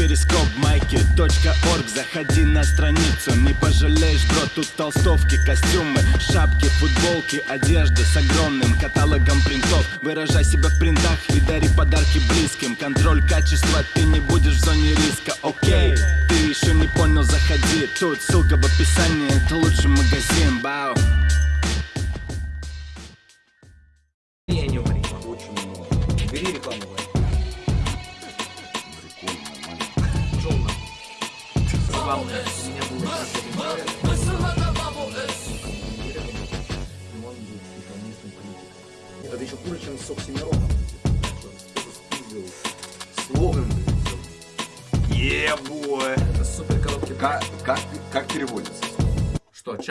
перископ майки .орг. Заходи на страницу, не пожалеешь, бро Тут толстовки, костюмы, шапки, футболки Одежда с огромным каталогом принтов. Выражай себя в принтах и дари подарки близким. Контроль качества, ты не будешь в зоне риска, окей Ты еще не понял, заходи. Тут ссылка в описании, это лучший магазин, бау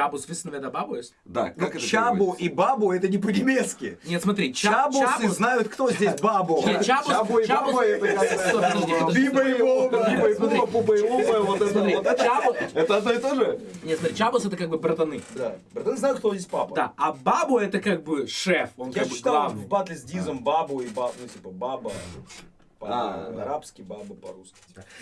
Чабус wissen wer бабу есть? Да, как это Чабу и бабу это не по-немецки. Нет, смотри, ча- Чабусы чабус... знают, кто здесь бабу. Нет, чабус... Чабу и чабус- баба это. Биба и Боба, Биба и. Боба, Буба и Лупа, вот это, вот это. одно и то же? Нет, смотри, чабус это как бы братаны. Да. Братан знают, кто здесь папа. Да, а бабу это как бы шеф, он Я как бы читал главный. в батле с Дизом бабу и бабу, ну типа баба. А, По-арабски, баба по-русски.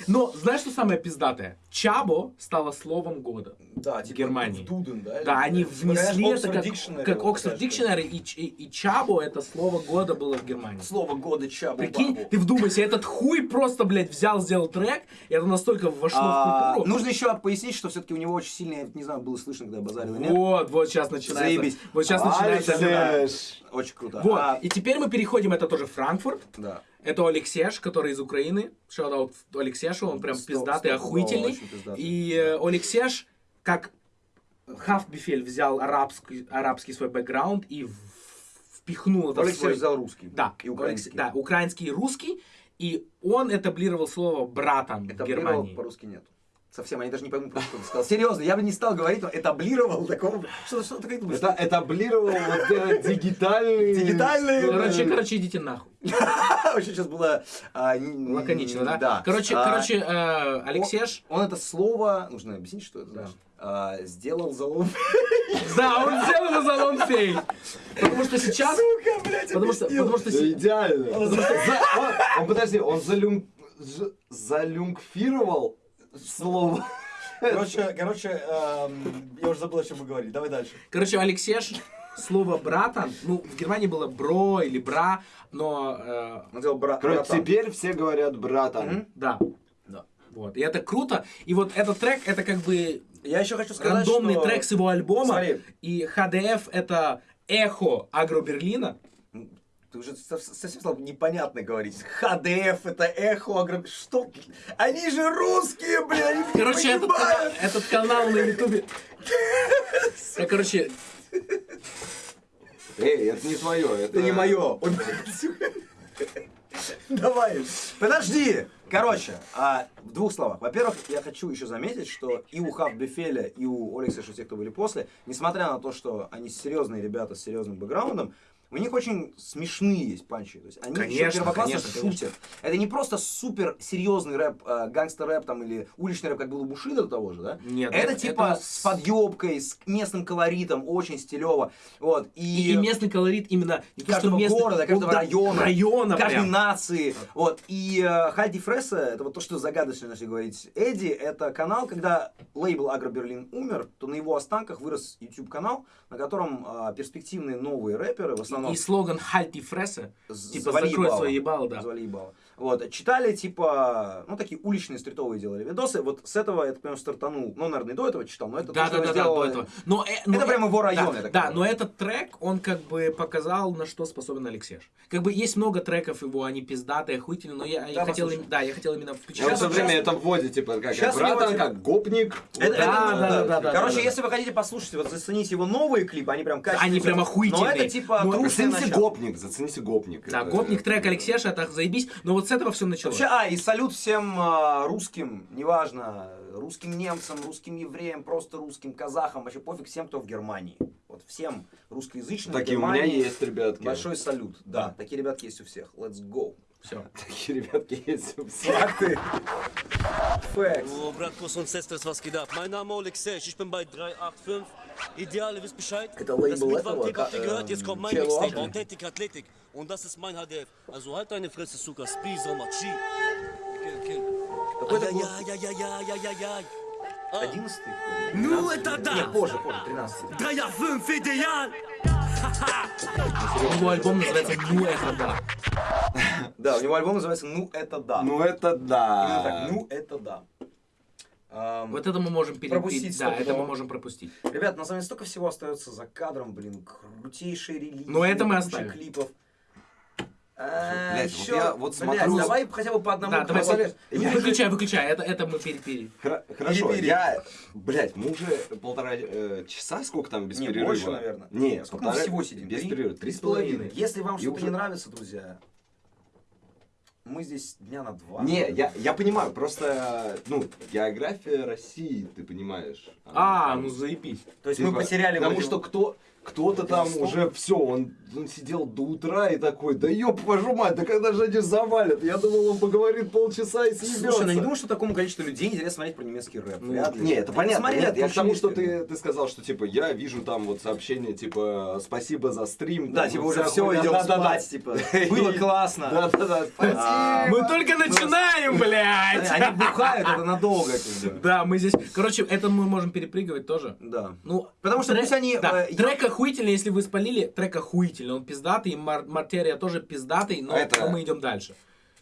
Но знаешь, что самое пиздатое? Чабо стало словом года. Да, типа Германии. в Дуден, да? Да, они внесли это как, как Oxford. Dictionary, и, и, и Чабо это слово года было в Германии. Слово года чабу Прикинь, бабу. ты вдумайся, этот хуй просто, блядь, взял, сделал трек, и это настолько вошло А, в культуру. нужно еще пояснить, что все-таки у него очень сильно, я не знаю, было слышно, когда базарил нет. Вот, вот сейчас начинается. Заебись. Вот сейчас А, начинается. Очень круто. Вот, А, и теперь мы переходим, это тоже Франкфурт. да. Это Алексеш, который из Украины. Шаут Алексешу, он прям Сто- пиздатый, стопудово охуительный. очень пиздатый. И э, Алексеш, как Хафбифель взял арабский, арабский свой бэкграунд и в- впихнул это в Алексей свой... взял русский. Да, И украинский. Да, украинский и русский. И он этаблировал слово «братан» в Этаблировал Германии. по-русски нет. Совсем, они даже не поймут, что он сказал. Серьезно, я бы не стал говорить, но этаблировал такого... Что, что ты как думаешь? Это этаблировал вот э, дигитальный... Дигитальный... Короче, короче, идите нахуй. Вообще сейчас было... а, Лаконично, да? Да. Короче, А, короче, э, Алексеш... Он это слово... Нужно объяснить, что это Да. значит. А, Сделал залом. Да, он сделал за лонфей. Потому что сейчас... Сука, блядь, Потому что, потому что Да идеально. За- он- Он, подожди, он залюм... залюмфировал слово. Короче, короче, эм, я уже забыл, о чем мы говорили. Давай дальше. Короче, Алексеш, слово братан, ну, в Германии было бро или бра, но... э, Он сделал бра- Короче, братан. теперь все говорят братан. Мгм. да. Да. Вот. И это круто. И вот этот трек, это как бы Я еще хочу сказать, рандомный что... трек с его альбома. Смотри. И HDF это эхо Агро Берлина. Ты уже сов- совсем стал непонятно говорить. ХДФ, это эхо, агро... Что? Они же русские, они не Короче, этот, этот канал на ютубе... Я, короче, Эй, это не твое, это... Это не мое. Давай. Подожди. Короче, а, в двух словах. Во-первых, я хочу еще заметить, что и у Хав Бефеля, и у Олекса, что те, кто были после, несмотря на то, что они серьезные ребята с серьезным бэкграундом, у них очень смешные есть панчи. То есть они Конечно, еще первоклассно конечно, шутят. конечно. Это не просто супер серьезный рэп, э, гангстер-рэп там или уличный рэп, как был у Бушида до того же, да? Нет, это, это- типа это с подъебкой, с местным колоритом, очень стилево. Вот. и, и местный колорит именно не то, каждого местный- города, каждого ну, да, района, района каждой прям. нации. Вот. И э, Хальди Фресса, это вот то, что загадочно, если говорить. Эдди, это канал, когда лейбл Агро Берлин умер, то на его останках вырос YouTube канал, на котором э, перспективные новые рэперы, в основном И слоган «Хальти фрессе», з- типа «Закрой ебало. свое ебало», да. Завали ебало. Вот, читали, типа, ну, такие уличные стритовые делали видосы. Вот с этого, я так понимаю, стартанул. Ну, наверное, и до этого читал, но это Да, то, да, да, да, сделал- до этого. Но, э, но Это прям его район, Да, я так да, но этот трек, он как бы показал, на что способен Алексеш. Как бы есть много треков его, они пиздатые, охуительные, но я, я Да, хотел, послушай. им- да, я хотел именно Я включить. вот все Сейчас- время это вводит, типа, как, Сейчас братан, него, как гопник. Это- Да, это, да, да, да, да, Короче, да, если вы хотите послушать, вот зацените его новые клипы, они прям качественные. Они прям охуительные. Но это типа Ну, Зацените гопник, зацените гопник. Да, Это- гопник трек Алексеша, это заебись, но вот с этого все началось. Вообще, а, и салют всем а, русским, неважно, русским немцам, русским евреям, просто русским казахам, вообще пофиг всем, кто в Германии. Вот всем русскоязычным Такие у меня есть, ребятки. большой салют. Да, Да. такие ребятки есть у всех. Let's go. Все. Такие ребятки есть у всех. Facts. Oh, Bratwurst und Sisters, was geht ab? Mein Name ist Alexej, ich bin bei 385. Ideale, wisst Bescheid? Это лейбл этого, jetzt kommt mein Mixtape. Authentic Athletic. Und das ist mein HDF. Also halt deine Fresse, Suka. Spie, Sommer, Chi. Kill, kill. Какой это год? Ай-яй-яй-яй-яй-яй-яй. А, 11 Ну это Нет, да! позже, позже, 13 Да я фünf идеал! Его альбом называется «Ну это да». Да, у него альбом называется «Ну это да». Ну это да. «Ну это да». Ам, Вот это мы можем перепить. Пропустить Да, это мы можем пропустить. Ребят, на самом деле столько всего остается за кадром, блин, крутейшие релизы. Но это мы оставим. клипов. А, Блядь, вот ещё- я вот блядь, смотрю- давай хотя бы по одному. Да, давай, вот- выключай, выключай, это, это мы перепили. Хра- Хорошо, я, блядь, мы уже полтора э, часа, сколько там без Не, перерыва? больше, наверное. Не, Сколько мы полтора- всего сидим? Без перерыва, три с половиной. Если вам что-то уже- не нравится, друзья, мы здесь дня на два. Не, я, я понимаю, просто, ну, география России, ты понимаешь. А, там, ну заебись. То есть типа, мы потеряли... Потому вроде- что кто, кто-то там Безусловно. уже все, он, он сидел до утра и такой, да ёб вашу мать, да когда же они завалят? Я думал, он поговорит полчаса и съебется. Слушай, ну не думаю, что такому количеству людей интересно смотреть про немецкий рэп. Ну, Вряд ли. Не, это понятно. посмотрели, Нет, я к тому, что ты, ты сказал, что типа я вижу там вот сообщение типа спасибо за стрим. Да, там, типа уже все, идем да-да-да. спать, типа. Было классно. Да-да-да, спасибо. А, Мы только начинаем, блядь! Они бухают, это надолго. Да, мы здесь... Короче, это мы можем перепрыгивать тоже. Да. Ну, Потому что пусть они, Да, э, охуительный, если вы спалили, трек охуительный. Он пиздатый, Мар- Мартерия тоже пиздатый, но, А это- но мы идем дальше.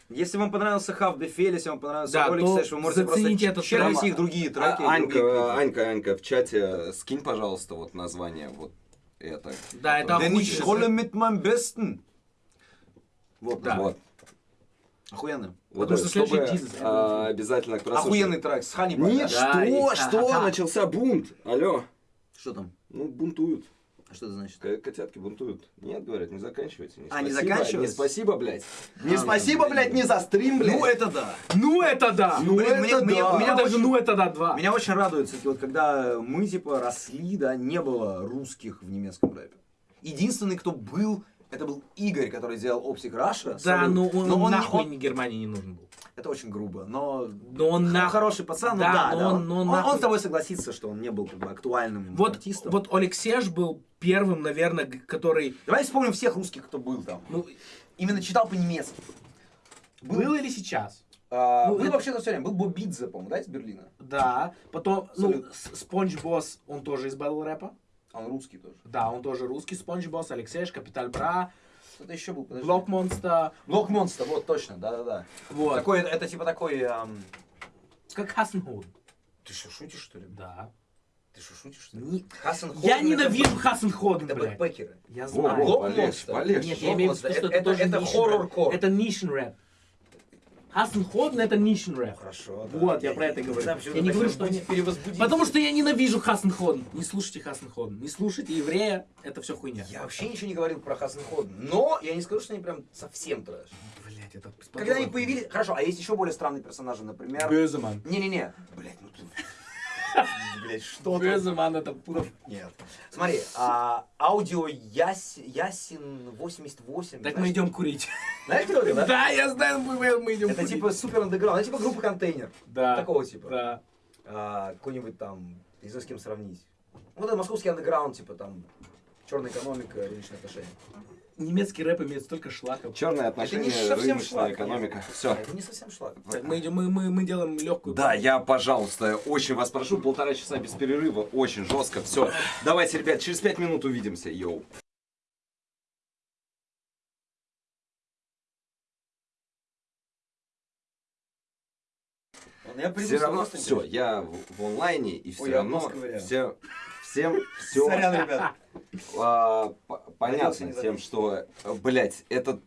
Если вам понравился Half Befehl, если вам понравился Да, то Сэш, вы можете просто трек. их другие треки. А, и другие. Анька, Анька, Анька, в чате скинь, пожалуйста, вот название вот это. Да, это Denn ich охуительно. rolle mit meinem Besten. Вот, Да. Вот. Охуенно. Вот, Потому что чтобы, следующий Jesus, а, обязательно кто Охуенный трек с Ханнибал. Нет, Да, что, и- что, ха-ха-ха. начался бунт. Алло. Что там? Ну, бунтуют. А Что это значит? К- Котятки бунтуют. Нет, говорят, не заканчивайте. А, не спасибо, заканчивается? Не спасибо, блядь. Не А, спасибо, блин. блядь, не за стрим, блядь. Ну это да. Ну это да! Ну Блин, это мне- мне- да. У меня даже очень- ну это да, два. Меня очень радует, кстати, вот когда мы, типа, росли, да, не было русских в немецком рэпе. Единственный, кто был, это был Игорь, который сделал Optic Russia. Да, Салют. но он, но он, не- нахуй он- не Германии не нужен был. Это очень грубо, но... Но он нахуй... Хороший пацан, Да, ну да, но да, он- но он он- он с тобой согласится, что он не был как бы актуальным Вот, артистом. вот Олег Сеш был первым, наверное, который... Давай вспомним всех русских, кто был там. Ну, Именно читал по-немецки. был или сейчас? А, Ну, был это- вообще-то все время. Был Бобидзе, по-моему, да, из Берлина? Да. Потом, ну, Абсолютно. С- Спонж Босс, он тоже из батл рэпа. Он русский тоже. Да, он тоже русский Спонж Босс, Алексей, Капиталь Бра, Кто-то еще был, подожди. Блок Монстер. Блок Монстр, вот точно, да-да-да. Вот. Такой, это типа такой... ам, Как Хассенхуд. Ты что, шутишь, что ли? Да. Ты что, шутишь, что ли? Не- Хасан Я ненавижу Это, Хассенходен, это блядь. бэкпекеры. Я Во, знаю. во, Блок полегче, полегче. Нет, я имею в виду, что Это- это, это- тоже это хоррор-кор. рэп. Это нишен рэп. Хассенходен это нишен рэп. Хорошо, да. Вот, я про это говорю. почему Я не говорю, что они-. Потому что я ненавижу Хассенходен. Не слушайте Хассенходен. Не слушайте еврея. Это все хуйня. Я вообще ничего не говорил про Хасан Ходен, но я не скажу, что они прям совсем трэш. Блять, это Когда они появились... Хорошо, а есть еще более странные персонажи, например... Бёземан. Не-не-не. Блять, ну ты... Блять, что там? Бёземан это пура. Нет. Смотри, а, аудио Яс... Ясин 88. Так мы идем курить. Знаешь, кто это, да? Да, я знаю, мы, идем Это типа супер андеграунд, это типа группа контейнер. Да. Такого типа. Да. А, какой-нибудь там, не знаю, с кем сравнить. Вот это московский андеграунд, типа там, черная экономика, рыночные отношения. Немецкий рэп имеет столько шлаков. Черные отношения, не совсем шлак, экономика. Все. это не совсем шлак. Так, мы, идем, мы, мы, мы делаем легкую. Да, я, пожалуйста, очень вас прошу, полтора часа без перерыва, очень жестко, все. Давайте, ребят, через пять минут увидимся, йоу. Я Все равно, все, я в, в онлайне, и все Ой, равно, все, всем, все, Сорян. А, понятно тем, что, блять, этот...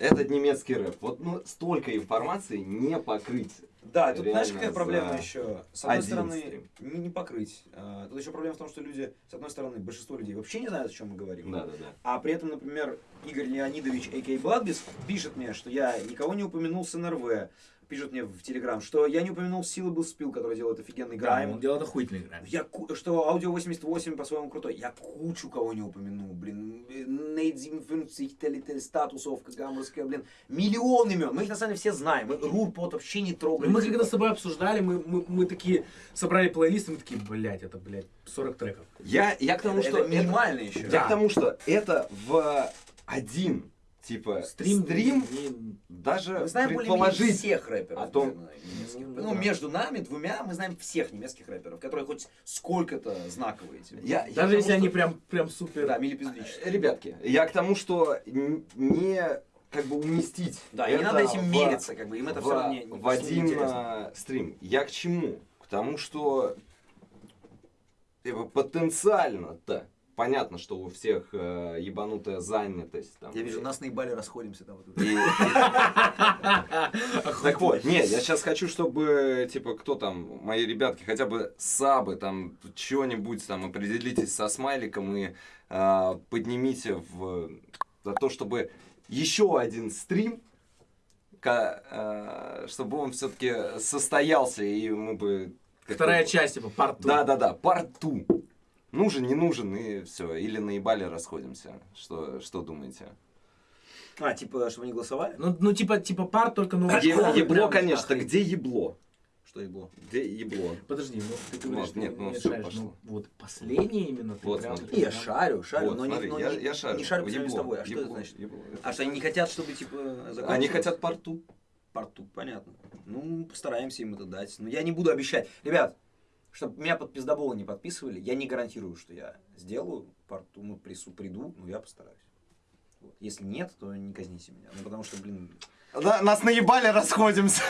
Этот немецкий рэп. Вот ну, столько информации не покрыть. Да, тут знаешь, какая проблема еще? С одной стороны, не, не покрыть. А, тут еще проблема в том, что люди, с одной стороны, большинство людей вообще не знают, о чем мы говорим. Да, да, да. А при этом, например, Игорь Леонидович, а.к.а. Бладбис, пишет мне, что я никого не упомянул с НРВ, пишут мне в Телеграм, что я не упомянул Syllable Spill, который делает офигенный Да, грайм. он делает охуительный грайм. Я, что аудио 88 по-своему крутой. Я кучу кого не упомянул, блин. Нейт 57, Телетель, Статусовка, Гамбургская, блин. Миллион имен. Мы их на самом деле все знаем. Мы Рурпот вообще не трогаем. Мы Типа, когда с тобой обсуждали, мы, мы, мы такие собрали плейлист, и мы такие, блядь, это, блядь, 40 треков. Я, я к тому, это что... это- минимально еще. Я Да. к тому, что это в один, типа, стрим, не- даже Мы знаем предположить. всех рэперов. о том-. Ну, Ну, да. между нами двумя мы знаем всех немецких рэперов, которые хоть сколько-то знаковые. типа. Я, я Даже тому, если они что- прям, прям супер... Да, милипиздричные. Ребятки, я к тому, что не как бы уместить. Да, и не надо этим в- мериться, как бы, им это в, все равно не, не- в один неинтересно. а, стрим. Я к чему? К тому, что типа, потенциально-то понятно, что у всех э, ебанутая занятость. Там, Я вижу, нас наебали, расходимся там. вот Так вот, нет, я сейчас хочу, чтобы, типа, кто там, мои ребятки, хотя бы сабы, там, что-нибудь, там, определитесь со смайликом и а, поднимите в, за то, чтобы еще один стрим, а, чтобы он все-таки состоялся, и мы бы... Вторая часть, типа, two. Да-да-да, парту. Нужен, не нужен, и все. Или наебали, расходимся. Что, что думаете? А, типа, чтобы они голосовали? Ну, ну, типа, типа пар, только ну... Е- школа ебло, конечно. Где ебло? Что и было? Где ебло? Подожди, ну ты говоришь, Вот, нет, ну, не всё, шаришь, пошло. ну, вот последнее именно ты Вот, прям- смотри. Не, я шарю, шарю, Вот, но, смотри, не, но я, не, я шарю. не шарю по сравнению с Ебло, тобой. А что это ебло, значит? ебло. А что, они не хотят, чтобы, типа, закончилось? Они хотят порту. порту, понятно. Ну, постараемся им это дать. Но я не буду обещать. Ребят, чтобы меня под пиздоболы не подписывали, я не гарантирую, что я сделаю порту, ну, прису, приду, но я постараюсь. Вот. Если нет, то не казните меня. Ну, потому что, блин... нас наебали, расходимся.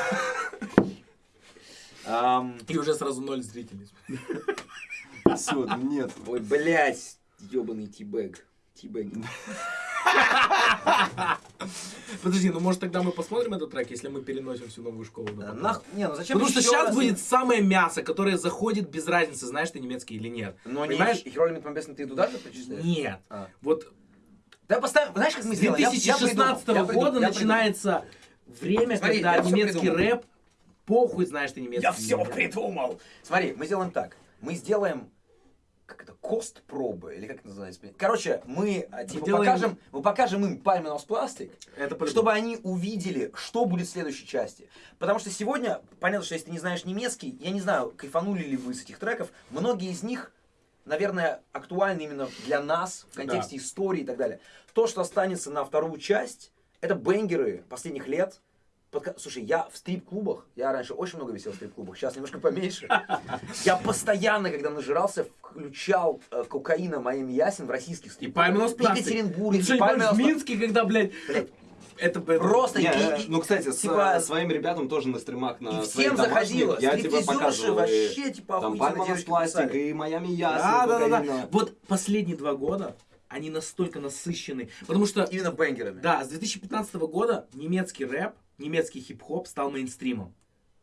И уже сразу ноль зрителей. Все, нет. ой, блядь, ебаный тибэг. Тибэг. Подожди, ну может тогда мы посмотрим этот трек, если мы переносим всю новую школу? потом? Нах... Не, ну зачем Потому что сейчас раз- будет самое мясо, которое заходит без разницы, знаешь ты немецкий или нет. Но Понимаешь? не Херолимит Помбесный ты туда же причисляешь? Нет. А. Вот Да поставим, знаешь, как мы с сделаем? Я- я 2016 придумал, я придумал, года я начинается время, Смотри, когда я немецкий рэп, похуй знаешь ты немецкий. Я все придумал. Смотри, мы сделаем так. Мы сделаем как это, кост пробы, или как это называется? Короче, мы а, типа Делаем- покажем, мы покажем им Palmenos пластик, чтобы они увидели, что будет в следующей части. Потому что сегодня, понятно, что если ты не знаешь немецкий, я не знаю, кайфанули ли вы с этих треков, многие из них, наверное, актуальны именно для нас, в контексте истории и так далее. То, что останется на вторую часть, это бенгеры последних лет. Подка- Слушай, я в стрип-клубах, я раньше очень много висел в стрип-клубах, сейчас немножко поменьше. Я постоянно, когда нажирался, включал э, кокаина Майами Ясен в российских И стрип-клубах. Пальминос В. Екатеринбурге, помнишь, в. Минске, когда, блядь, Блядь, это, Просто Не, и- э, и- ну, кстати, с типа- э, своим ребятам тоже на стримах на И всем заходило. Я тебе показывал. и вообще, типа, Там Пальманос девочки пластик писали. и Майами Ясен. Да, да, да, да. Вот последние два года они настолько насыщены. Потому что, Именно бенгерами. да, с 2015 года немецкий рэп, немецкий хип-хоп стал мейнстримом.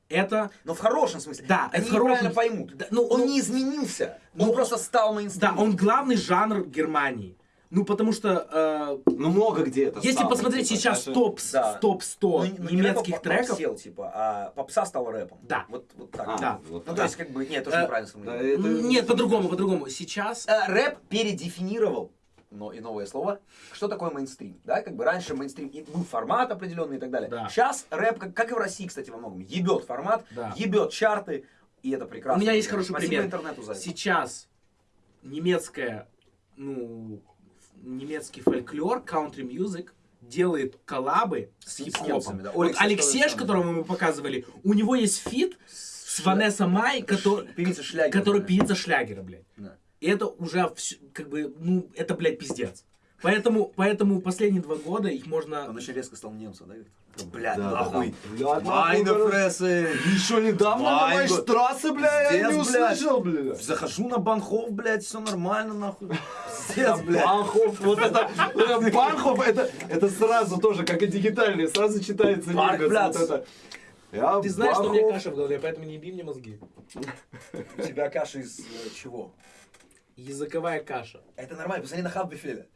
Это, Но в хорошем смысле. да, Они это в хорошем- поймут. Да, ну, Он ну, не изменился. Он ну, просто стал Да, мейнстримом. он главный жанр Германии. Ну, потому что, э, Ну, много где это если стало, посмотреть типа, сейчас даже- топ, Да. топ 100 Ну, ну, не немецких а треков, Сел, типа, а попса стал рэпом. Да. Вот, вот так. А, Да. вот Ну, то так. есть, как бы, нет, тоже Э, неправильно Да, это- нет, по-другому, по-другому. Сейчас, Э, Рэп передефинировал, но и новое слово, что такое мейнстрим. Да, как бы раньше мейнстрим и был формат определенный и так далее. Да. Сейчас рэп, как, как и в России, кстати, во многом, ебет формат, Да. ебет чарты, и это прекрасно. У меня есть хороший Спасибо пример. интернету за это. Сейчас немецкая, ну, немецкий фольклор, country music делает коллабы с С хип-хопом. да. Вот тоже которого мы показывали, у него есть feat с Ванесса Май, который, Певица шлягер. который да. певица шлягера, блядь. Да. И это уже, всё- как бы, ну, это, блядь, пиздец. Поэтому, поэтому последние два года их можно... Он очень резко стал немцем, да? Виктор? Блядь, Да, да, нахуй. да. Блядь, Майна прессы. Еще недавно на Майна. Майштрассе, бля, я не Пиздец, блядь. услышал, бля. Захожу на банхов, блядь, все нормально, нахуй. Пиздец, блядь. Банхов, вот это, вот это Банхов, это, это сразу тоже, как и дигитальные, сразу читается немец, Паркпляц. вот это. Я Ты знаешь, что у меня Банхов. каша в голове, поэтому не еби мне мозги. У тебя каша из э, чего? Языковая каша. Это нормально, посмотри на Хаб Бифеля.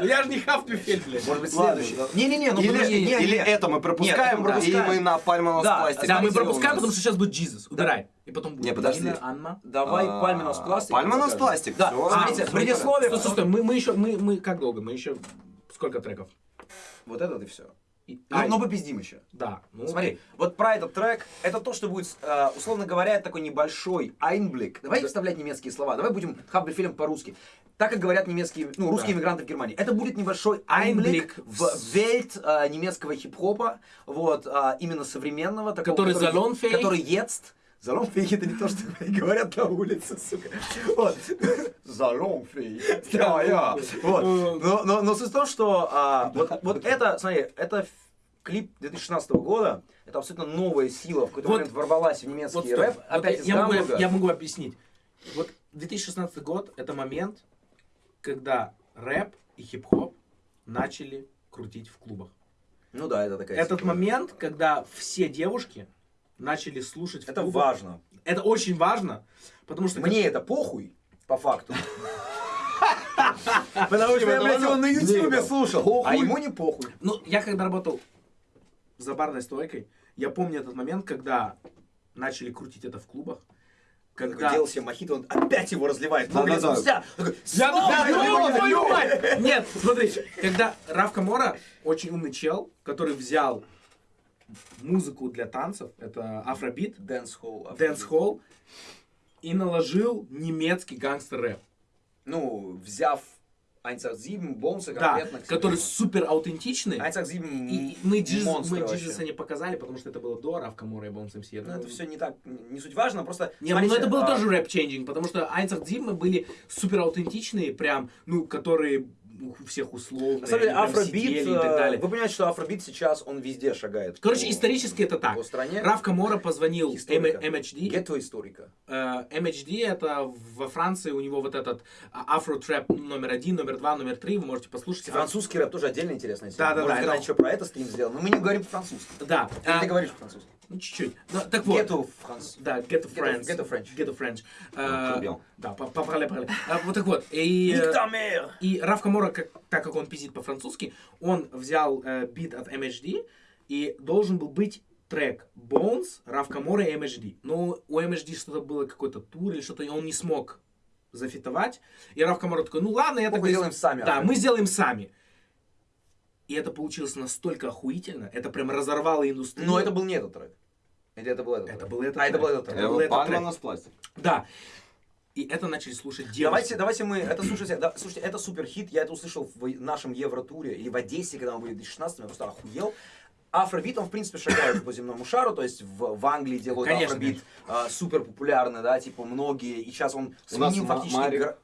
Ну я же не хавпюфель, блядь. Может быть, следующий. Не-не-не, ну Или, подожди, не, или это мы пропускаем, и мы на Пальманос пластик. Да, мы пропускаем, потому что сейчас будет Jesus. Убирай. И потом будет Не, подожди. Анна. Давай А, Пальминос пластик. Пальминос пластик, Да, смотрите, предисловие. Стой, стой, мы еще, мы, мы как долго? Мы еще сколько треков? Вот этот и все. И- Ну, а, ну попиздим еще. да. Ну, Смотри, вот про этот трек, это то, что будет, э, условно говоря, такой небольшой айнблик. Давай вставлять немецкие слова, давай будем хаббельфильм по-русски. Так как говорят немецкие, ну, русские Да. иммигранты в Германии. Это будет небольшой айнблик в вельт э, немецкого хип-хопа, вот, а, именно современного. Такого, Который salonfähig. Который jetzt. Залонфейк это не то, что говорят на улице, сука. Вот. Залонфейк. Да, я. Вот. Но, но, но суть в том, что а, вот, вот это, смотри, это клип 2016 года. Это абсолютно новая сила, в какой-то Вот- момент ворвалась в немецкий Вот рэп. Вот Опять я, могу, я могу объяснить. Вот 2016 год это момент, когда рэп и хип-хоп начали крутить в клубах. Ну да, это такая Этот сила. момент, когда все девушки начали слушать Это клубах. важно. Это очень важно, потому что Мне это похуй, по факту. Потому что я, блядь, его на ютубе слушал. А ему не похуй. Ну, я когда работал за барной стойкой, я помню этот момент, когда начали крутить это в клубах. Когда делал себе мохито, он опять его разливает. Да, да, да. Я «Снова да, твою разливаю!» мать! Нет, смотри, когда RAF Camora, очень умный чел, который взял музыку для танцев, это афробит, Dancehall. dancehall, и наложил немецкий гангстер-рэп. Ну, взяв 187, Бонса Да, конкретно. кстати. который супер аутентичный. 187 И мы Джиз, монстр мы. Джизуса не показали, потому что это было до Раф Камора и Бонс МС. Ну, это все не так, не суть важно, просто... Не, ну смотрите, это был а, тоже рэп-ченджинг, потому что Айнцах Зиммы были супер аутентичные, прям, ну, которые у всех условные, На самом деле, афробит, сидели и так э, далее. вы понимаете, что афробит сейчас, он везде шагает. Короче, по- исторически это так. по стране. Раф Камора позвонил Историка. М- MHD. Гетто историка. Э, MHD это во Франции, у него вот этот а, афро-трэп номер один, номер два, номер три, вы можете послушать. Французский рэп тоже отдельно интересная тема. Да, да, Может, да, еще про это стрим сделаем, но мы не говорим по-французски. Да. А, ты говоришь по-французски? Ну, чуть-чуть. Ну, так вот. Гетто франц. Да, get the French. Get French. Get the French. Ну, Э, пробел. Да, по- по- параллель, параллель. А, Вот так вот. И, э! И Раф Камора, как, так как он пиздит по-французски, он взял э, бит от MHD и должен был быть трек Bones, Раф Камора и MHD. Но у MHD что-то было, какой-то тур или что-то, и он не смог зафитовать. И RAF Camora такой, ну ладно, я Похуй, тогда... сделаем сами, Да, а. мы сделаем сами. И это получилось настолько охуительно, это прям разорвало индустрию. Но это был не этот трек. Или это был этот Это трек? был этот А, это трек. был этот трек. Это Это был этот Palmen aus Plastik. Да. И это начали слушать девушки. Давайте, давайте мы, это слушайте, да, слушайте, это супер хит, я это услышал в нашем Евротуре или в Одессе, когда мы были в 2016 я просто охуел. Афробит, он, в принципе, шагает по земному шару, то есть в, в Англии делают Конечно, афробит а, супер популярный, да, типа многие, и сейчас он сменил фактически... Марик.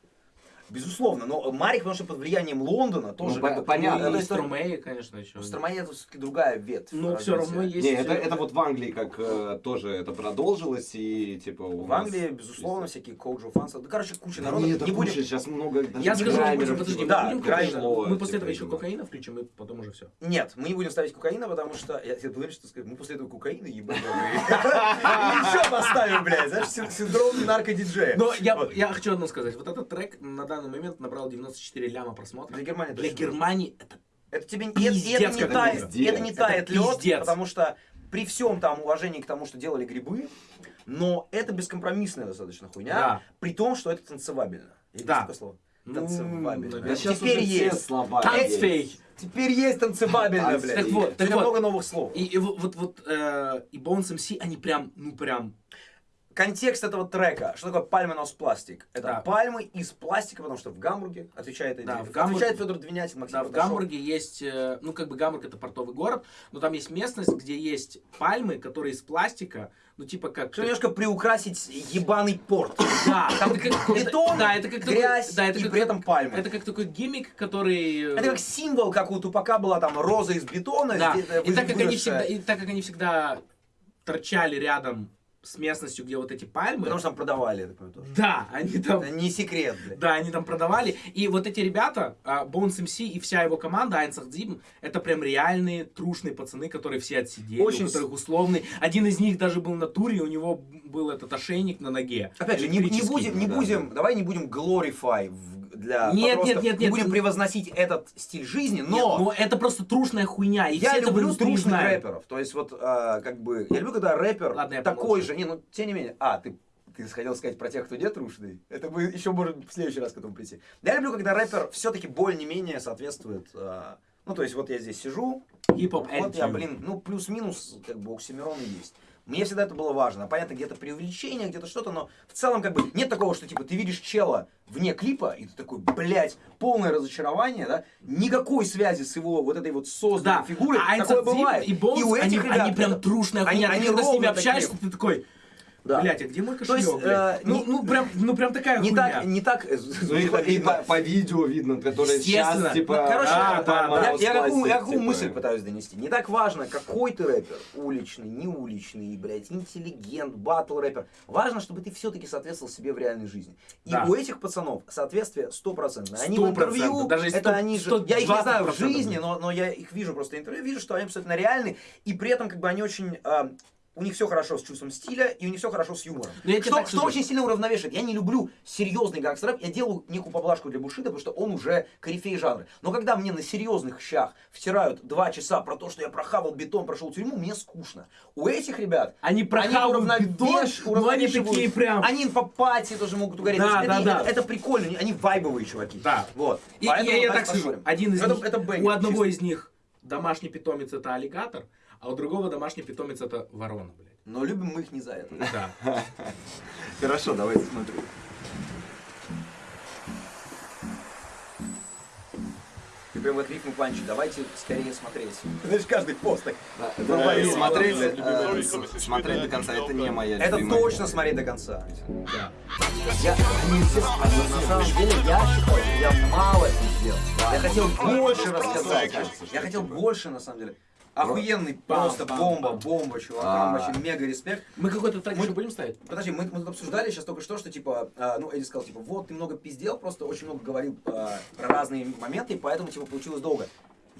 Безусловно, но Марик, потому что под влиянием Лондона тоже... Ну, как бы, понятно. ну, Ну, и Стромеи, конечно, еще. У Стромания это все-таки другая ветвь. Но все развития. равно есть... Не, это, это вот в Англии как э, тоже это продолжилось и типа у В нас- Англии, безусловно, всякие коуджо фансы. Да, короче, куча Да народа. не, это не будем... куча, сейчас много Я скажу, граймеров, подожди, типа, мы да, будем грайм кокаина? шло, Мы после типа, этого еще кокаина включим, и потом уже все. Нет, мы не будем ставить кокаина, потому что... Я тебе уверен, что сказать, мы после этого кокаина ебаного. еще поставим, блядь. Знаешь, син- синдром наркодиджея. Но я хочу одно сказать. Вот этот трек на данный момент набрал 94 ляма просмотров. Для Германии Для. Германии это Это тебе это, Пиздец, и это не тает, пиздец. это не Это тает лед, пиздец. потому что при всем там уважении к тому, что делали грибы, но это бескомпромиссная достаточно хуйня, Да. при том, что это танцевабельно. Есть Да. такое слово? Ну, Танцевабельно. наверное. Да Теперь есть. слова Танцфей. Теперь есть танцевабельно, блядь. Так вот, так вот. много новых слов. И, и вот, вот, вот, э, и Bones MC, они прям, ну прям, Контекст этого трека. Что такое пальмонос пластик? Это Да. пальмы из пластика, потому что в Гамбурге отвечает, Да, отвечает в Гамбурге- Федор Двинятин, Максим да, в. Гамбурге есть, э, ну как бы Гамбург это портовый город, но там есть местность, где есть пальмы, которые из пластика, ну типа как... Чтобы немножко приукрасить ебаный порт. Да, там как... Бетон, да, это как такой- грязь да, это и как- при этом пальмы. Это как такой гиммик, который... э, Это как символ, как у Тупака была там роза из бетона. Да, и так, как они всегда, и так как они всегда торчали рядом с местностью, где вот эти пальмы. Потому что там продавали, понимаю, тоже. Да, они там... Это не секрет, блядь. Да, они там продавали. И вот эти ребята, а, Bones MC и вся его команда, Айнсах Дзибн, это прям реальные трушные пацаны, которые все отсидели, Очень у которых условный. Один из них даже был на туре, у него был этот ошейник на ноге. Опять же, не, будем, не да. будем, давай не будем glorify в- для Нет, подростков, нет, нет, не нет. будем превозносить этот стиль жизни, Нет, но но это просто трушная хуйня. И я люблю трушных знают. рэперов. То есть вот, а, как бы, я люблю, когда рэпер Ладно, такой же, не, ну, тем не менее, а, ты ты хотел сказать про тех, кто не трушный. Это мы еще можем в следующий раз к этому прийти. Я люблю, когда рэпер все-таки более-менее соответствует. а, ну, то есть, вот я здесь сижу, Хип-хоп вот я, блин, ну, плюс-минус, как бы, оксимирон есть. Мне всегда это было важно. Понятно, где-то преувеличение, где-то что-то, но в целом, как бы, нет такого, что, типа, ты видишь чела вне клипа, и ты такой, блядь, полное разочарование, да? Никакой связи с его вот этой вот созданной Да, фигурой. а такое бывает. и Bones, у они, этих ребят они прям трушная они- они ты когда с ними общаешься, такие. ты такой, Да. блядь, а где мой То кошелек, есть, э, ну, не- ну, прям, ну, прям такая Не хуйня. так, не так, э, Ну и, по, и по, по видео видно, которое сейчас, типа... Ну, короче, да, я- да, да. я, я какую, я какую типа. мысль пытаюсь донести. Не так важно, какой ты рэпер. Уличный, не уличный, блядь, интеллигент, батл рэпер. Важно, чтобы ты все-таки соответствовал себе в реальной жизни. И Да. у этих пацанов соответствие стопроцентное. Они в 100%, интервью, даже если это сто- они же, я их не знаю в 120% жизни, но, но я их вижу просто в интервью, вижу, что они абсолютно реальны. И при этом как бы они очень... а, у них все хорошо с чувством стиля, и у них все хорошо с юмором. Ну, я Что, что очень сильно уравновешивает. Я не люблю серьезный гангстер-рэп, я делаю некую поблажку для Бушида, потому что он уже корифей жанра. Но когда мне на серьезных щах втирают два часа про то, что я прохавал бетон, прошел тюрьму, мне скучно. У этих ребят Они прохавают уравновеш- бетон, но они уравновешивают. такие прям... Они по пати тоже могут угореть. Да, То есть да, это, да. Это, это прикольно, они- они вайбовые чуваки. Да. Вот. И, Поэтому я, я так скажу, один из это, них, это у одного из них домашний питомец это аллигатор, а у другого домашний питомец это ворона, блядь. Но любим мы их не за это. Да. Хорошо, давайте смотрю. Ты прям как рифму панчи. Давайте скорее смотреть. Знаешь, каждый пост так. Э, Смотреть, э, смотреть до конца, это не моя Это точно смотреть до конца. да. Я, на самом деле, я считаю, я мало сделал. Я хотел больше рассказать. Я хотел больше, на самом деле. Охуенный, просто бомба, бомба, чувакам, А. вообще мега респект. Мы какой-то трек Мы- еще будем ставить? Подожди, мы, мы тут обсуждали сейчас только что, что типа, а, ну, Эдди сказал, типа, вот, ты много пиздел, просто очень много говорил а, про разные моменты, и поэтому, типа, получилось долго.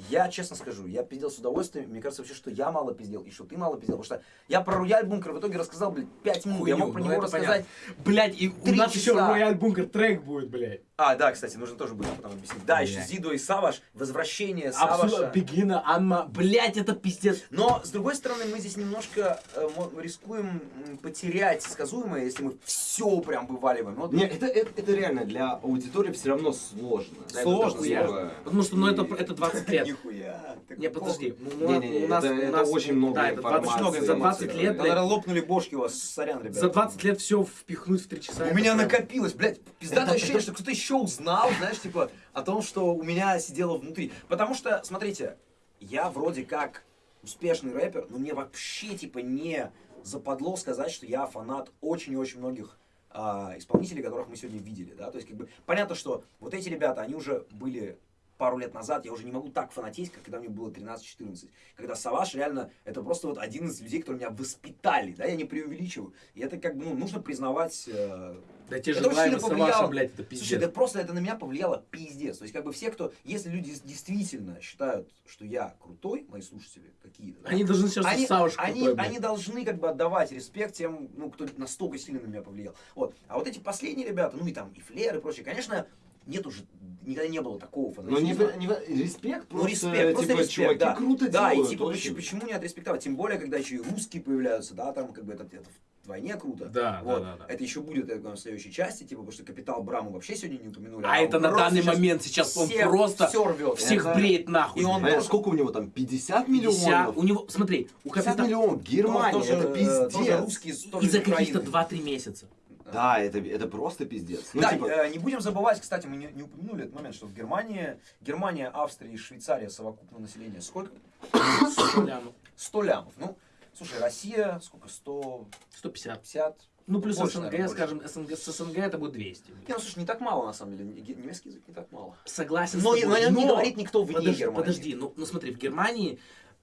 Я честно скажу, я пиздел с удовольствием. Мне кажется вообще, что я мало пиздел и что ты мало пиздел. Потому что я про Рояль Бункер в итоге рассказал, блядь, 5 минут. я мог про ну него рассказать. Блять, и у нас еще. Рояль Бункер трек будет, блядь. А, да, кстати, нужно тоже будет потом объяснить. Да, еще. Зидо и Саваш, возвращение Абсолютно. Саваша. Бегина, Анма. Блять, это пиздец. Но, с другой стороны, мы здесь немножко э, рискуем потерять сказуемое, если мы все прям вываливаем. Вот Не, это, это, это реально для аудитории все равно сложно. Сложно, сложно. Потому что, ну, это, это 20 лет. Нихуя. Не, подожди. У нас, очень много да, это 20, информации, много за 20 эмоций. лет, Наверное, лопнули бошки у вас, сорян, ребята. за 20 лет все впихнуть в 3 часа. У меня накопилось, блядь, пиздатое ощущение, что кто-то еще узнал, знаешь, типа, о том, что у меня сидело внутри. Потому что, смотрите, я вроде как успешный рэпер, но мне вообще, типа, не западло сказать, что я фанат очень и очень многих а, исполнителей, которых мы сегодня видели, да, то есть, как бы, понятно, что вот эти ребята, они уже были пару лет назад, я уже не могу так фанатеть, как когда мне было 13-14. Когда Саваш реально, это просто вот один из людей, которые меня воспитали, да, я не преувеличиваю. И это как бы, ну, нужно признавать э, Да те же это сильно Саваша, повлияло. блядь, это Слушай, пиздец. это просто это на меня повлияло пиздец. То есть, как бы все, кто, если люди действительно считают, что я крутой, мои слушатели какие-то, да, Они должны сейчас они, Саваш они, крутой, блядь. они должны как бы отдавать респект тем, ну, кто настолько сильно на меня повлиял. Вот. А вот эти последние ребята, ну и там и Флер и прочее, конечно, нет уже, никогда не было такого Ну, не, фанатизма. не, респект, Ну, просто, респект, просто типа, респект, чуваки да. круто да, делают. и типа, почему, почему не отреспектовать? Тем более, когда еще и русские появляются, да, там, как бы, это, это вдвойне круто. Да, вот. да, да, да. Это еще будет, я в следующей части, типа, потому что Капитал Браму вообще сегодня не упомянули. А это он на данный сейчас момент сейчас он всех- просто все рвет. всех Это- бреет нахуй. И он. А тоже- сколько у него там? 50 50 миллионов? У него, смотри, у 50 Капитана миллионов, Германия, тоже, это пиздец. тоже русский, тоже и за каких-то 2-3 месяца. Да, это, это просто пиздец. Ну, да, типа, э, не будем забывать, кстати, мы не, не упомянули этот момент, что в Германии, Германия, Австрия и Швейцария совокупное население сколько? 100 лямов. 100 лямов. Ну, слушай, Россия, сколько? 150? 150. Ну, плюс Больше, СНГ, наверное, скажем, СНГ, с СНГ это будет 200. Не, ну слушай, не так мало на самом деле. Немецкий язык не так мало. Согласен Но, с тобой. но о нем не Но- говорит никто вне Подожди, Германии. подожди, ну, ну смотри, в Германии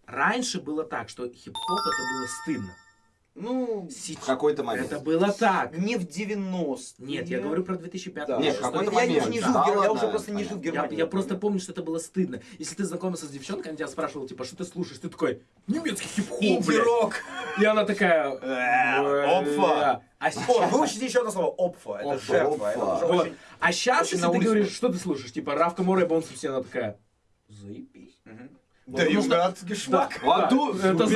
раньше было так, что хип-хоп это было стыдно. Ну, В какой-то момент. Это было так. не в 90 Нет, я говорю про 2005 Да. Нет, какой-то я, я момент. уже не Да, жил, Гер- я ладно, уже просто не жил в понятно. Я, Германии. я просто помню, что это было стыдно. Если ты знакомился с девчонкой, она тебя спрашивала, типа, что ты слушаешь? Ты такой, немецкий хип-хоп, блядь». Инди-рок. И она такая... Э, опфа. «Бля». А сейчас... выучите еще одно слово. Опфа. Это Опфа, жертва. Опфа. А сейчас, если ты говоришь, что ты слушаешь, типа, Равка Море, Бонсом, все, она такая... Заебись. Да, Потому что- Югат, Гешмак. А ту- Это. Du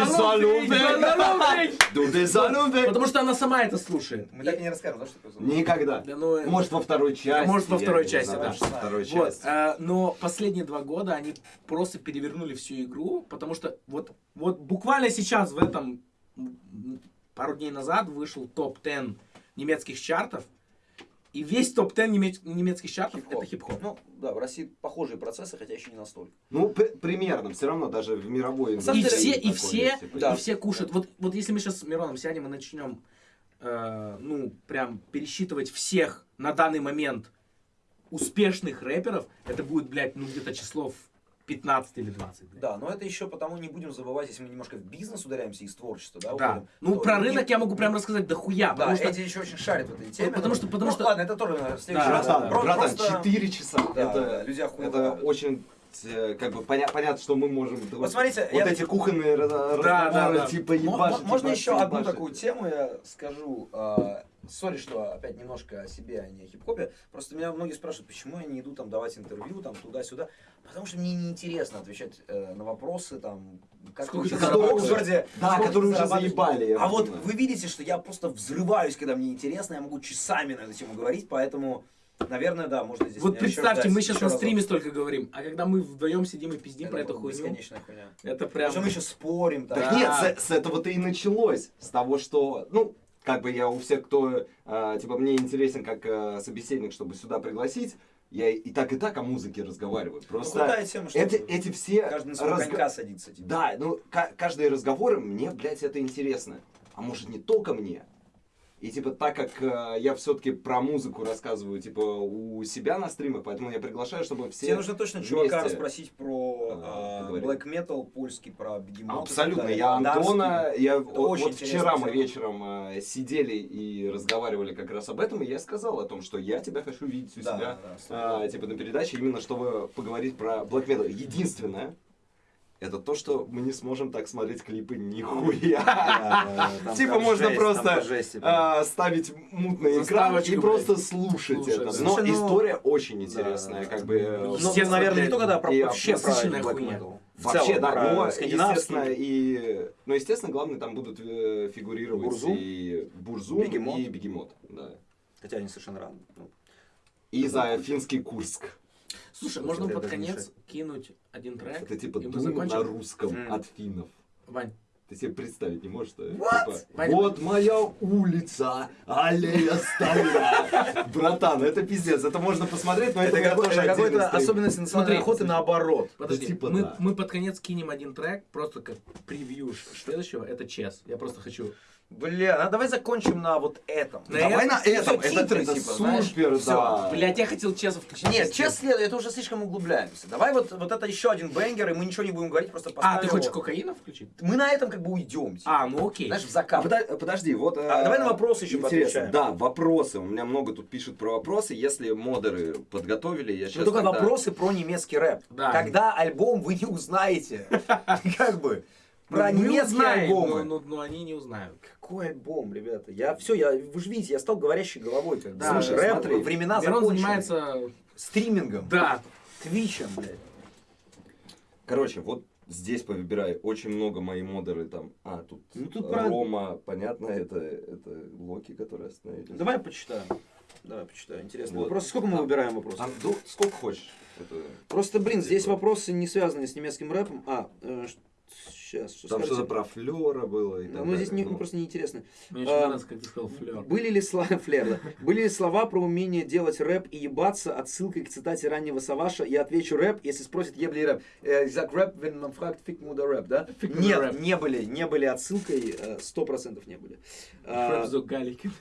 bist Залупик. Потому что она сама это слушает. Мы так и не расскажем, да, что такое звук? Никогда. Да ну, Может, во второй части. Может, во второй части, знаю, да. во второй Вот, части. э, но последние два года они просто перевернули всю игру, потому что вот, вот буквально сейчас в этом пару дней назад вышел топ-10 немецких чартов, и весь топ-10 немец- немецких чартов Хип-хоп. это хип-хоп. Ну, да, в России похожие процессы, хотя еще не настолько. Ну, при- примерно, все равно даже в мировой И все, и все, типа, Да. и все кушают. Вот, вот если мы сейчас с Мироном сядем и начнем, э, ну, прям пересчитывать всех на данный момент успешных рэперов, это будет, блядь, ну, где-то число в 15 или 20. блядь. Да, но это еще потому не будем забывать, если мы немножко в бизнес ударяемся из творчества, да, Да. уходим, Ну, про и- рынок я могу прям рассказать дохуя, Да, потому что... Эдди еще очень шарит в этой теме. потому что- потому Ну, что- Ладно, это тоже наверное, в следующий Да, раз. Братан, Про- братан, просто- 4 часа. Да, это, да, люди охуенно это очень, э, как бы, поня- понятно, что мы можем... Вот смотрите, вот я- эти кухонные да, разговоры, да. типа, Мо- ебашить, мо- Можно ебашить, еще одну ебашить. такую тему я скажу. а, Сори, что опять немножко о себе, а не о хип-хопе. Просто меня многие спрашивают, почему я не иду там давать интервью, там туда-сюда. Потому что мне неинтересно отвечать э, на вопросы, там, как Сколько ты ты учишься в? Оксфорде, Да, которые уже заебали, А вот вы видите, что я просто взрываюсь, когда мне интересно, я могу часами на эту тему говорить, поэтому, наверное, да, можно здесь Вот представьте, ждать мы сейчас на разок. стриме столько говорим, а когда мы вдвоем сидим и пиздим про Это эту хуйню, Бесконечная хуйня. это прям... Причем мы еще спорим. там. Так Да. нет, с, с этого-то и началось. С того, что, ну, как бы я у всех, кто, э, типа, мне интересен как э, собеседник, чтобы сюда пригласить, я и так, и так о музыке разговариваю. Ну, Просто крутая тема, что эти, эти все... каждый на разго- конька садится. типа. Да, ну, ка- каждые разговоры, мне, блядь, это интересно. А может, не только мне? И, типа, так как э, я все-таки про музыку рассказываю, типа, у себя на стримах, поэтому я приглашаю, чтобы все... Тебе нужно точно чувака вместе, расспросить про а, э, black metal польский, про бегемот. Абсолютно. Я Антона, я вот, очень вот интересно вчера мы вечером э, сидели и разговаривали как раз об этом, и я сказал о том, что я тебя хочу видеть у Да, себя, да, а, типа на передаче, именно чтобы поговорить про Black Metal. Единственное, это то, что мы не сможем так смотреть клипы нихуя. Типа можно просто а, ставить мутный экран и просто слушать это. Но ну- история очень интересная, как бы. э, Ну, Естественно, наверное, не только да, вообще про хуйня. Вообще, да, но, естественно, и... Ну, естественно, главное, там будут э, фигурировать Бурзум. и Бурзум, Бегемот. и Бегемот, да. Хотя они совершенно разные. Ну, И за финский Курск. Слушай, Слушай, можно под даже не конец кинуть один трек, Это типа и мы закончим? на русском М. от финнов. Вань, Ты себе представить не можешь, что What? типа, вот моя улица, аллея старая. Братан, это пиздец, это можно посмотреть, но это, Это тоже какой-то особенность национальной охоты наоборот. подожди, типа мы, да. мы под конец кинем один трек, просто как превью следующего, это Чес. Я просто хочу... Бля, ну давай закончим на вот этом. На Давай на этом, это, титры, это типа, знаешь, супер, да. Блять, я хотел Чеса включить. Нет, Чес честно, это уже слишком углубляемся. Давай вот, вот это еще один бенгер, и мы ничего не будем говорить, просто поставим А, ты хочешь его. кокаина включить? Мы на этом как бы уйдем. типа. А, ну окей. Знаешь, в А закат. пода- подожди, вот... А, э, давай на вопросы еще интересно. поотвечаем. Да, вопросы. У меня много тут пишут про вопросы. Если модеры подготовили, я сейчас Ну только вопросы про немецкий рэп. Да. Когда альбом вы не узнаете. Как бы. Про Ну, мы немецкие узнаем, альбомы. Но, но- но они не узнают. Какой альбом, ребята? Я все, я, вы же видите, я стал говорящей головой. Как. Да, Слушай, смотри, рэп, времена Мирон закончены. занимается... стримингом, Да. твичем, блядь. Короче, вот здесь повыбирай. Очень много мои модеры там. А, тут, Ну, тут про- Рома, понятно, это, это Локи, которые остановились. Давай почитаем. Давай почитаю. Интересно. Вот. Вопросы. Сколько мы А. выбираем вопросов? А, ну, сколько хочешь. Это... Просто, блин, здесь вопросы не связанные с немецким рэпом. А, сейчас, что Там что-то про Флера было и так Ну, здесь далее. не, Ну, просто неинтересно. Мне очень А, нравится, как ты сказал, флер. Были ли слова, флер, да. Были ли слова про умение делать рэп и ебаться отсылкой к цитате раннего Саваша? Я отвечу рэп, если спросит, ебли рэп. Э, Зак рэп, man fragt, fick муда рэп, да? Нет, не были, не были отсылкой, э, сто процентов не были. А, Фрэп зо галики.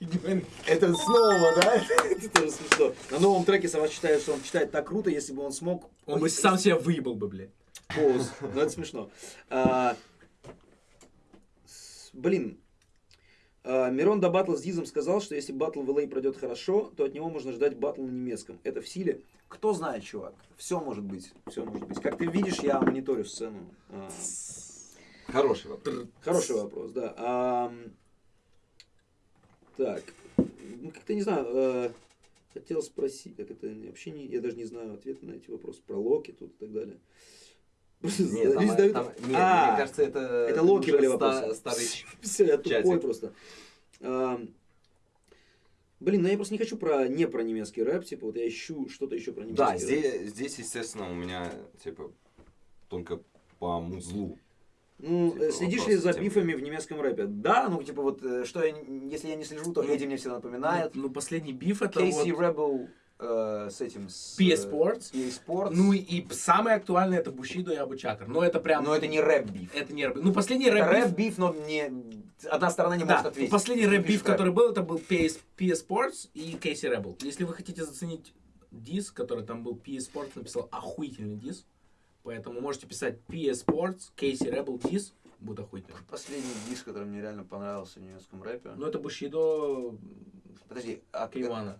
Это снова, да? Это тоже смешно. На новом треке Саваш считает, что он читает так круто, если бы он смог... Он бы сам себя выебал бы, блядь. Поз. Ну, это смешно. А, с- блин, а, Мирон до батла с Дизом сказал, что если батл в LA пройдет хорошо, то от него можно ждать батл на немецком. Это в силе? Кто знает, чувак. Все может быть. Все может быть. Как ты видишь, я мониторю сцену. А, Хороший вопрос. Хороший вопрос, да. Ам, так, ну как-то не знаю, э, хотел спросить, как это вообще не, я даже не знаю ответа на эти вопросы про Локи тут и так далее. Нет, там, задают- там- нет, А, мне кажется, это... это Локи были вопросы. Старый Все, я тупой просто. Ам, Блин, ну я просто не хочу про не про немецкий рэп, типа вот я ищу что-то еще про немецкий Да, рэп. здесь, здесь, естественно, у меня, типа, только по музлу. Ну, типа, э, следишь вопрос ли за тем. бифами в немецком рэпе? Да, Ну, типа вот, э, что я, если я не слежу, то Эдди мне всегда напоминает. Ну, последний биф это Кейси вот Rebel э, с этим... С, PS э, Sports. Ну и самое актуальное это Бушидо и Абучакар. Но это прям... Но это не рэп-биф. Это не рэп. Ну, последний рэп-биф... рэп-биф, но не... Одна сторона не Да, может ответить. последний рэп-биф, который был, это был PS, PS Sports и Кейси Rebel. Если вы хотите заценить дис, который там был, PS Sports написал охуительный дис. Поэтому можете писать PS Sports, Кейси Rebel дис. Будет охуительно. Последний диск, который мне реально понравился в немецком рэпе. Ну, это Бушидо Подожди, а Кейвана.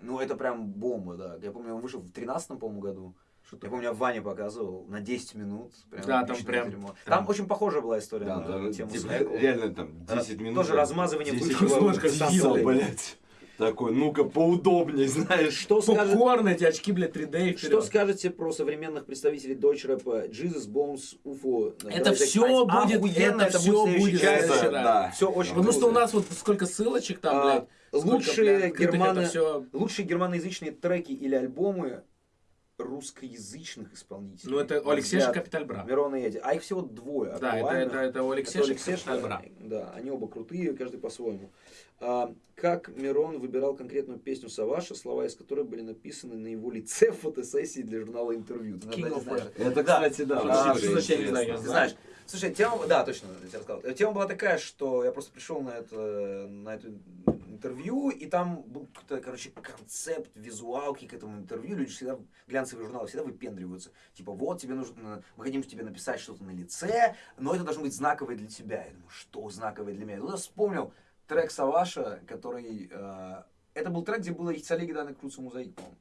Ну, это прям бомба, да. Я помню, он вышел в 13 по-моему, году. Я помню, я Ваня показывал на 10 минут. Прям Да, там прям- дерьмо. прям- Там очень похожая была история Да, на там, тему типа, реально там 10 минут. Тоже да, размазывание 10 бывшего минут ложкой диса, силы. блядь. Такой, ну-ка, поудобнее, знаешь. что скажет, Попкорн, эти очки, блядь, 3D и что скажете про современных представителей дойч рэпа Jesus, Bones, UFO? Это все будет, Охуенно, это все будет следующий да. Все очень Потому что у нас вот сколько ссылочек там, А, блядь. сколько, лучшие это всё- Лучшие германоязычные треки или альбомы русскоязычных исполнителей. Ну, это у Алексея же взгляд Капиталь Бра. Мирона и Эдди. А их всего двое. Да, это, это, это у Это Алексея же Алексей, Капиталь что- Бра. Да, они оба крутые, каждый по-своему. А, как Мирон выбирал конкретную песню Саваша, слова из которой были написаны на его лице в фотосессии для журнала интервью? Ты, King наверное, of знаешь. War. Это, кстати, да. А, очень что значит, я не знаю, я Ты знаешь, слушай, тема, да, точно, я тебе рассказал. Тема была такая, что я просто пришел на это, на это интервью, и там был какой-то, короче, концепт, визуалки к этому интервью. Люди всегда, глянцевые журналы всегда выпендриваются. Типа, вот, тебе нужно, мы хотим тебе написать что-то на лице, но это должно быть знаковое для тебя. Я думаю, что знаковое для меня? Я вспомнил трек Саваша, который... э, это был трек, где было «Ich zerlege deine Crew zu Mosaik», по-моему.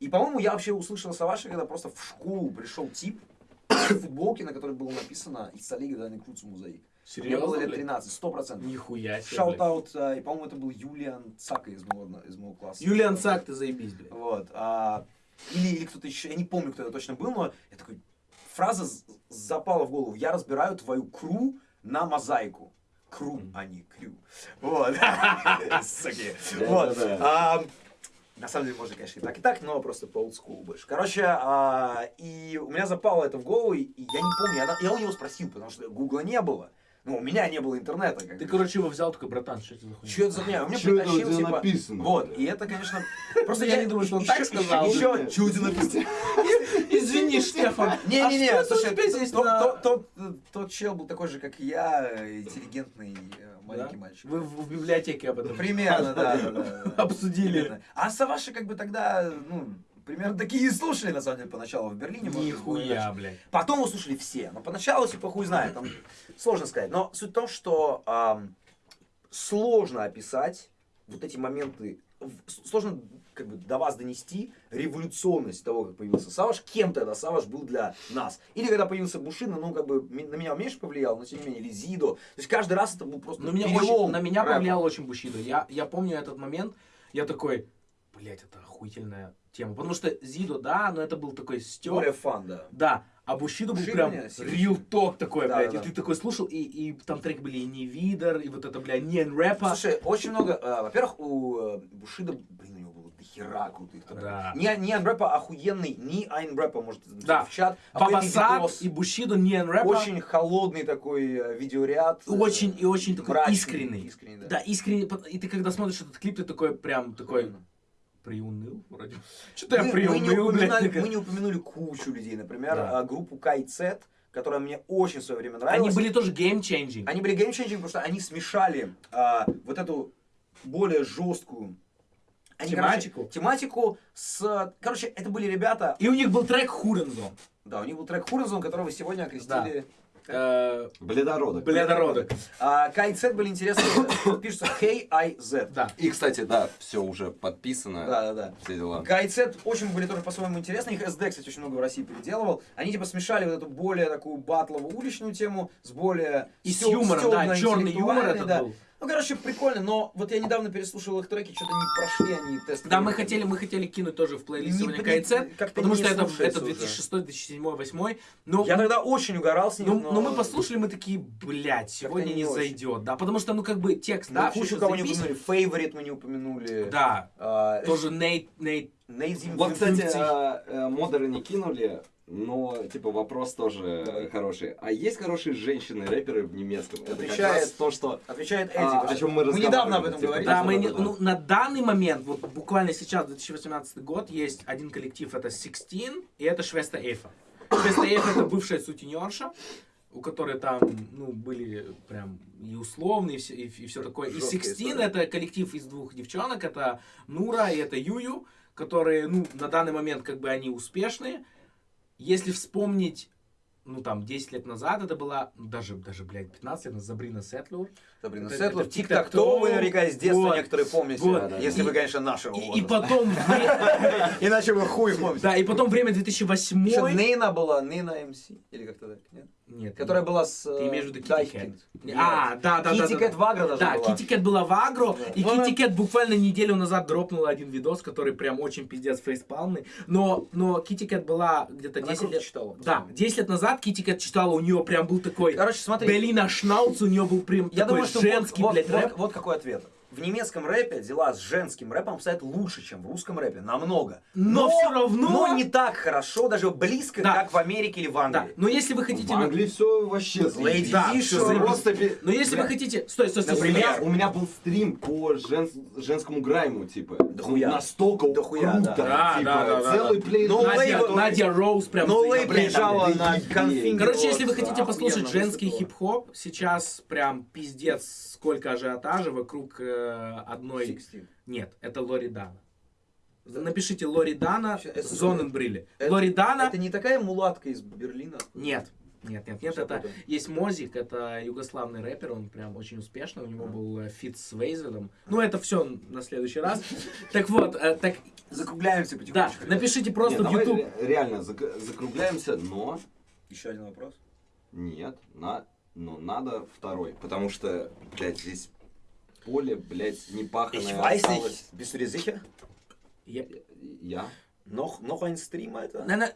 И, по-моему, я вообще услышал Саваша, когда просто в школу пришел тип, в футболке, на которой было написано «Ich zerlege deine Crew zu Mosaik». Мне было Серьезно, лет блядь? 13, сто процентов. Нихуя себе. Shout-out, и, по-моему, это был Юлиан Цака из моего, из моего класса. Юлиан Цак, ты заебись, блядь. Вот. а, или, или кто-то еще, я не помню, кто это точно был, но я такой, фраза запала в голову. Я разбираю твою crew на мозаику. Кру, а не крю. Вот. Суки. Вот. А, На самом деле, можно, конечно, и так, и так, но просто по олдскулу больше. Короче, а, и у меня запало это в голову, и я не помню, я, я у него спросил, потому что гугла не было. Ну, у меня не было интернета. как Ты, бы. короче, его взял, такой, братан, что это за хуйня? Что это за меня? У меня Чё это у притащил, тебя типа... написано? Вот, и это, конечно... Просто Я не думаю, что он так сказал. Еще, что у тебя написано? Извини, Штефан. Не-не-не, А что слушай, тот, чел был такой же, как и я, интеллигентный э, маленький мальчик. Вы в, библиотеке об этом Примерно, да, обсудили. А Саваши как бы тогда, ну, примерно такие и слушали, на самом деле, поначалу в Берлине. Нихуя, блядь. Потом услышали все. Но поначалу, типа, хуй знает, там сложно сказать. Но суть в том, что ам, сложно описать вот эти моменты, сложно как бы до вас донести революционность того, как появился Саваш, кем тогда Саваш был для нас. Или когда появился Бушина, ну, как бы на меня меньше повлиял, но тем не менее, или Зидо. То есть каждый раз это был просто Ну, меня очень, на меня рэпа. повлиял очень Бушидо. Я, я помню этот момент, я такой, блядь, это охуительная тема. Потому что Зидо, да, но это был такой стёб. Более фан, да. Да, а Бушидо был Бушидо прям real talk такой, Да, блядь. да, И да. ты такой слушал, и, и там треки были и не видер, и вот это, блядь, не рэпа. Слушай, очень много, э, во-первых, у э, Бушида, блин, у него было дохера крутых. Да. Не, не Айнрэпа охуенный, не Айнрэпа, может, написать Да. в чат. Бабасак видос. и Бушидо не рэпа. Очень холодный такой э, видеоряд. э, Очень и очень такой мрачный, искренний. искренний, да. Да, искренний. И ты когда смотришь этот клип, ты такой прям такой Именно. Приуныл вроде. Что-то я Мы, мы не приуныл, мы не упомянули кучу людей, например, Да. э, группу K.I.Z, которая мне очень в свое время нравилась. Они были тоже game-changing. Они были game-changing, потому что они смешали а, вот эту более жесткую они, Тематику? короче, тематику с... Короче, это были ребята... И у них был трек Hurensohn. Да, у них был трек Хурензон, которого сегодня окрестили... э, Бледородок. бледородок. А, KZ были интересные, пишется K-I-Z. Да. И, кстати, да, все уже подписано. Да, да, да. Все дела. KZ очень были тоже по-своему интересны. Их SD, кстати, очень много в России переделывал. Они типа смешали вот эту более такую батловую уличную тему с более И с юмором, да, черный юмор этот да. был. Ну, короче, прикольно, но вот я недавно переслушал их треки, что-то не прошли они тест. Да, мы хотели, мы хотели кинуть тоже в плейлист KZ, как-то потому что это, это уже. 2006, 2007, 2008. Но, Я тогда очень угорал с них, но, но... но мы послушали, мы такие, блядь, сегодня не не очень. зайдет. Да, потому что, ну, как бы текст, Да, да, всё кучу кого не упомянули. Favorite мы не упомянули. Да, А, тоже Нейт, Нейт. Nate Zim- Вот, кстати, 50. э, э, модеры не кинули, но, типа, вопрос тоже Давай. хороший. А есть хорошие женщины-рэперы в немецком? Это как Отвечает раз то, что... Отвечает Эдди. А, о чем мы Мы недавно об разговаривали, этом типа, говорили. Да, Да, мы не- да. ну, на данный момент, вот буквально сейчас, 2018 год, есть один коллектив, это Sixteen, и это Швеста Эйфа. Швеста Эйфа это бывшая сутенерша, у которой там, ну, были прям и условные, и все, и, все такое. И Sixteen это коллектив из двух девчонок, это Нура и это Юю, которые, ну, на данный момент как бы они успешные. Если вспомнить ну, там, 10 лет назад это была, ну, даже, даже, блядь, 15 лет назад, Забрина Сетлур. Сабрина Это- Сетлер, это Тик-Так-То, вы наверняка из детства Вот. некоторые помните. Вот. Если И- вы, конечно, нашего И, и потом, Иначе вы хуй помните. да, и потом время 2008. Еще Нейна была, Нейна МС, или как-то так, нет? Нет, Которая была с... Ты э, имеешь в виду Дайкинд. Cat? А, да, да, да. Китти да, да. Вагра даже Да, Кэт была в Агро, и Ну, Китти Кэт буквально неделю назад дропнула один видос, который прям очень пиздец фейспалмный. Но, но Китти Кэт была где-то Она 10 круто лет... читала. Да, 10 лет назад Китти Кэт читала, у нее прям был такой... Короче, смотри. Белина Шнауц, у нее был прям Я такой думаю, что женский, вот, блядь, вот, рэп. вот, вот какой ответ. В немецком рэпе дела с женским рэпом обстоят лучше, чем в русском рэпе. Намного. Но всё равно- Но не так хорошо, даже близко, Да. как в Америке или в Да, Англии. но если вы хотите... В Англии все вообще заебись. Да, заебись. Просто... Но если Бля, вы хотите... Стой, стой, стой. Например? у меня был стрим по жен- женскому грайму, типа. Дохуя. Настолько Дохуя, круто. да. Да, типа, да, да, да, целый да. плей. Ну, Надя, лейбл- Надя Роуз прям... Но лейбл приезжала на конфинг. Короче, если вы хотите послушать женский хип-хоп, сейчас прям пиздец сколько ажиотажа вокруг э, одной... Sixteen. Нет, это Лори Дана. Напишите Лори Дана, Зоненбрилли. Это- Лори Дана... Это не такая мулатка из Берлина? Нет. Нет, нет, нет, Всё это есть Мозик, это югославный рэпер, он прям очень успешный, у него был э, feat с Veysel ом. Ну, это все на следующий раз. Так вот, э, так, Закругляемся да, потихонечку. напишите Не, просто в YouTube. ре- реально зак- закругляемся, но Еще один вопрос. нет, на, но надо второй, потому что, блядь, здесь поле, блядь, не паханое Ich weiß осталось. nicht. Bist du dir sicher? Я- Я? Noch, noch ein Stream, Alter? Nein, nein,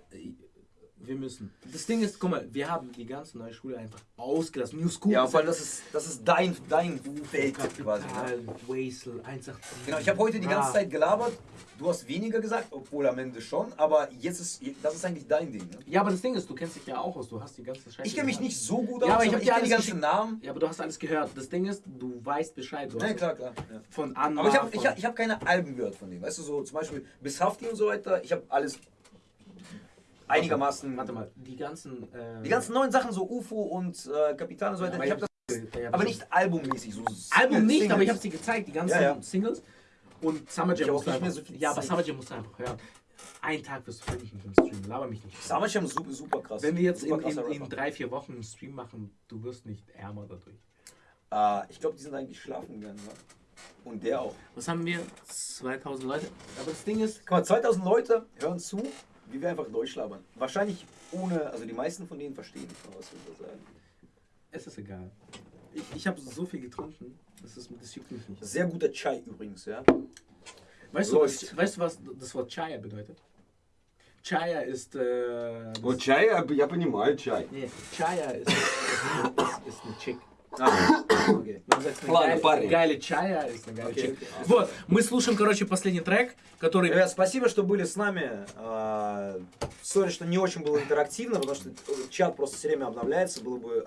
wir müssen. Das Ding ist, guck mal, wir haben die ganze neue Schule einfach ausgelassen. New School. Ja, weil das ist, das ist dein, dein Feld quasi. Ne? Wasel, 187. Genau, ich habe heute die ganze Zeit gelabert. Du hast weniger gesagt, obwohl am Ende schon, aber jetzt ist, das ist eigentlich dein Ding. Ne? Ja, aber das Ding ist, du kennst dich ja auch aus, du hast die ganze Scheiße Ich kenne mich nicht so gut Ja, aus, ich aber ich kenne die ganzen Namen. Ja, aber du hast alles gehört. Das Ding ist, du weißt Bescheid. Du Ja, klar, klar. Ja. Von Anna. Aber ich habe ich hab, ich hab keine Alben gehört von denen. Weißt du, so zum Beispiel bis Hafti und so weiter. Ich habe alles einigermaßen. Warte mal, die ganzen. Äh, Die ganzen neuen Sachen, so UFO und äh, Kapitan und so weiter. aber ich habe das, Ja, aber nicht albummäßig. So Album nicht, Singles. aber ich habe sie gezeigt, die ganzen Ja, ja. Singles. Und Summer Jam nicht mehr einfach. so viel ja, aber. Summer Jam musst du einfach hören. Einen Tag wirst du finden im Stream. Laber mich nicht. Summer Jam super, super krass. Wenn wir jetzt in, in, in drei, vier Wochen einen Stream machen, du wirst nicht ärmer dadurch. Äh, ich glaube, die sind eigentlich schlafen gegangen. Ne? Und der auch. Was haben wir? 2000 Leute. Aber das Ding ist, Guck mal, 2000 Leute hören zu, wie wir einfach durchlabern. Wahrscheinlich ohne, also die meisten von denen verstehen nicht mal, was wir da sagen. es ist egal. Ich, ich habe so viel getrunken, das, ist, das juckt mich nicht. Sehr guter Chai übrigens, ja. Weißt du, was, Läuft. weißt du, was das Wort Chaya bedeutet? Chaya ist. Äh, Вот чай, я, я понимаю чай. nee, Chaya ist, ist, ist, ist eine Chick. Ладно, парни. Chick. окей. Вот, мы слушаем, короче, последний трек, который... Ребят, спасибо, что были с нами. А, Sorry, что не очень было интерактивно, потому что чат просто все время обновляется. Было бы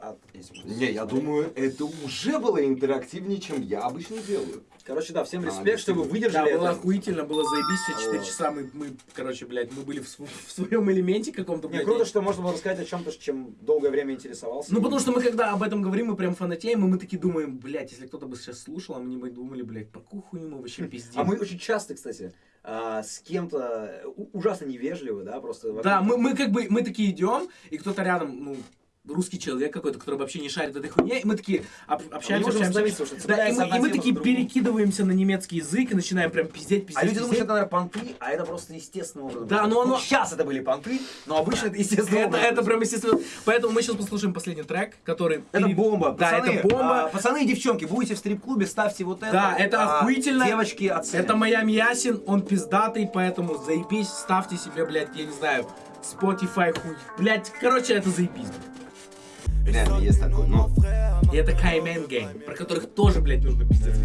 Не, я думаю, это уже было интерактивнее, чем я обычно делаю. Короче, да, всем А, респект, что вы Да, выдержали было это. охуительно, было заебись, все 4 Вот. часа мы, мы, короче, блядь, мы были в, св- в своем элементе каком-то, Не, круто, что можно было рассказать о чем-то, чем долгое время интересовался. Ну, потому что мы, когда об этом говорим, мы прям фанатеем, и мы такие думаем, блядь, если кто-то бы сейчас слушал, а мы не бы думали, блядь, про какую хуйню мы вообще пиздим. А мы очень часто, кстати, а, с кем-то у- ужасно невежливы, да, просто... Да, мы, мы как бы, мы такие идем, и кто-то рядом, ну, русский человек какой-то, который вообще не шарит в этой хуйне, и мы такие об- общаемся, можем общаемся. потому что Да, и мы, и мы такие перекидываемся на немецкий язык и начинаем прям пиздеть, пиздеть, А люди думают, что пиздеть. это, наверное, понты, а это просто естественным образом. Да, но оно- Сейчас это были понты, но обычно это естественно. Это, это прям естественно. Поэтому мы сейчас послушаем последний трек, который... Это пере- бомба. Да, Пацаны, это бомба. а, пацаны и девчонки, будете в стрип-клубе, ставьте вот это. Да, это а, охуительно. Девочки оценят. Это Майами Ясин, он пиздатый, поэтому заебись, ставьте себе, блядь, я не знаю, Spotify, хуй. Блядь, короче, это заебись. Реально есть такой, но... И это Каймен Гэнг, про которых тоже, блядь, нужно пиздец.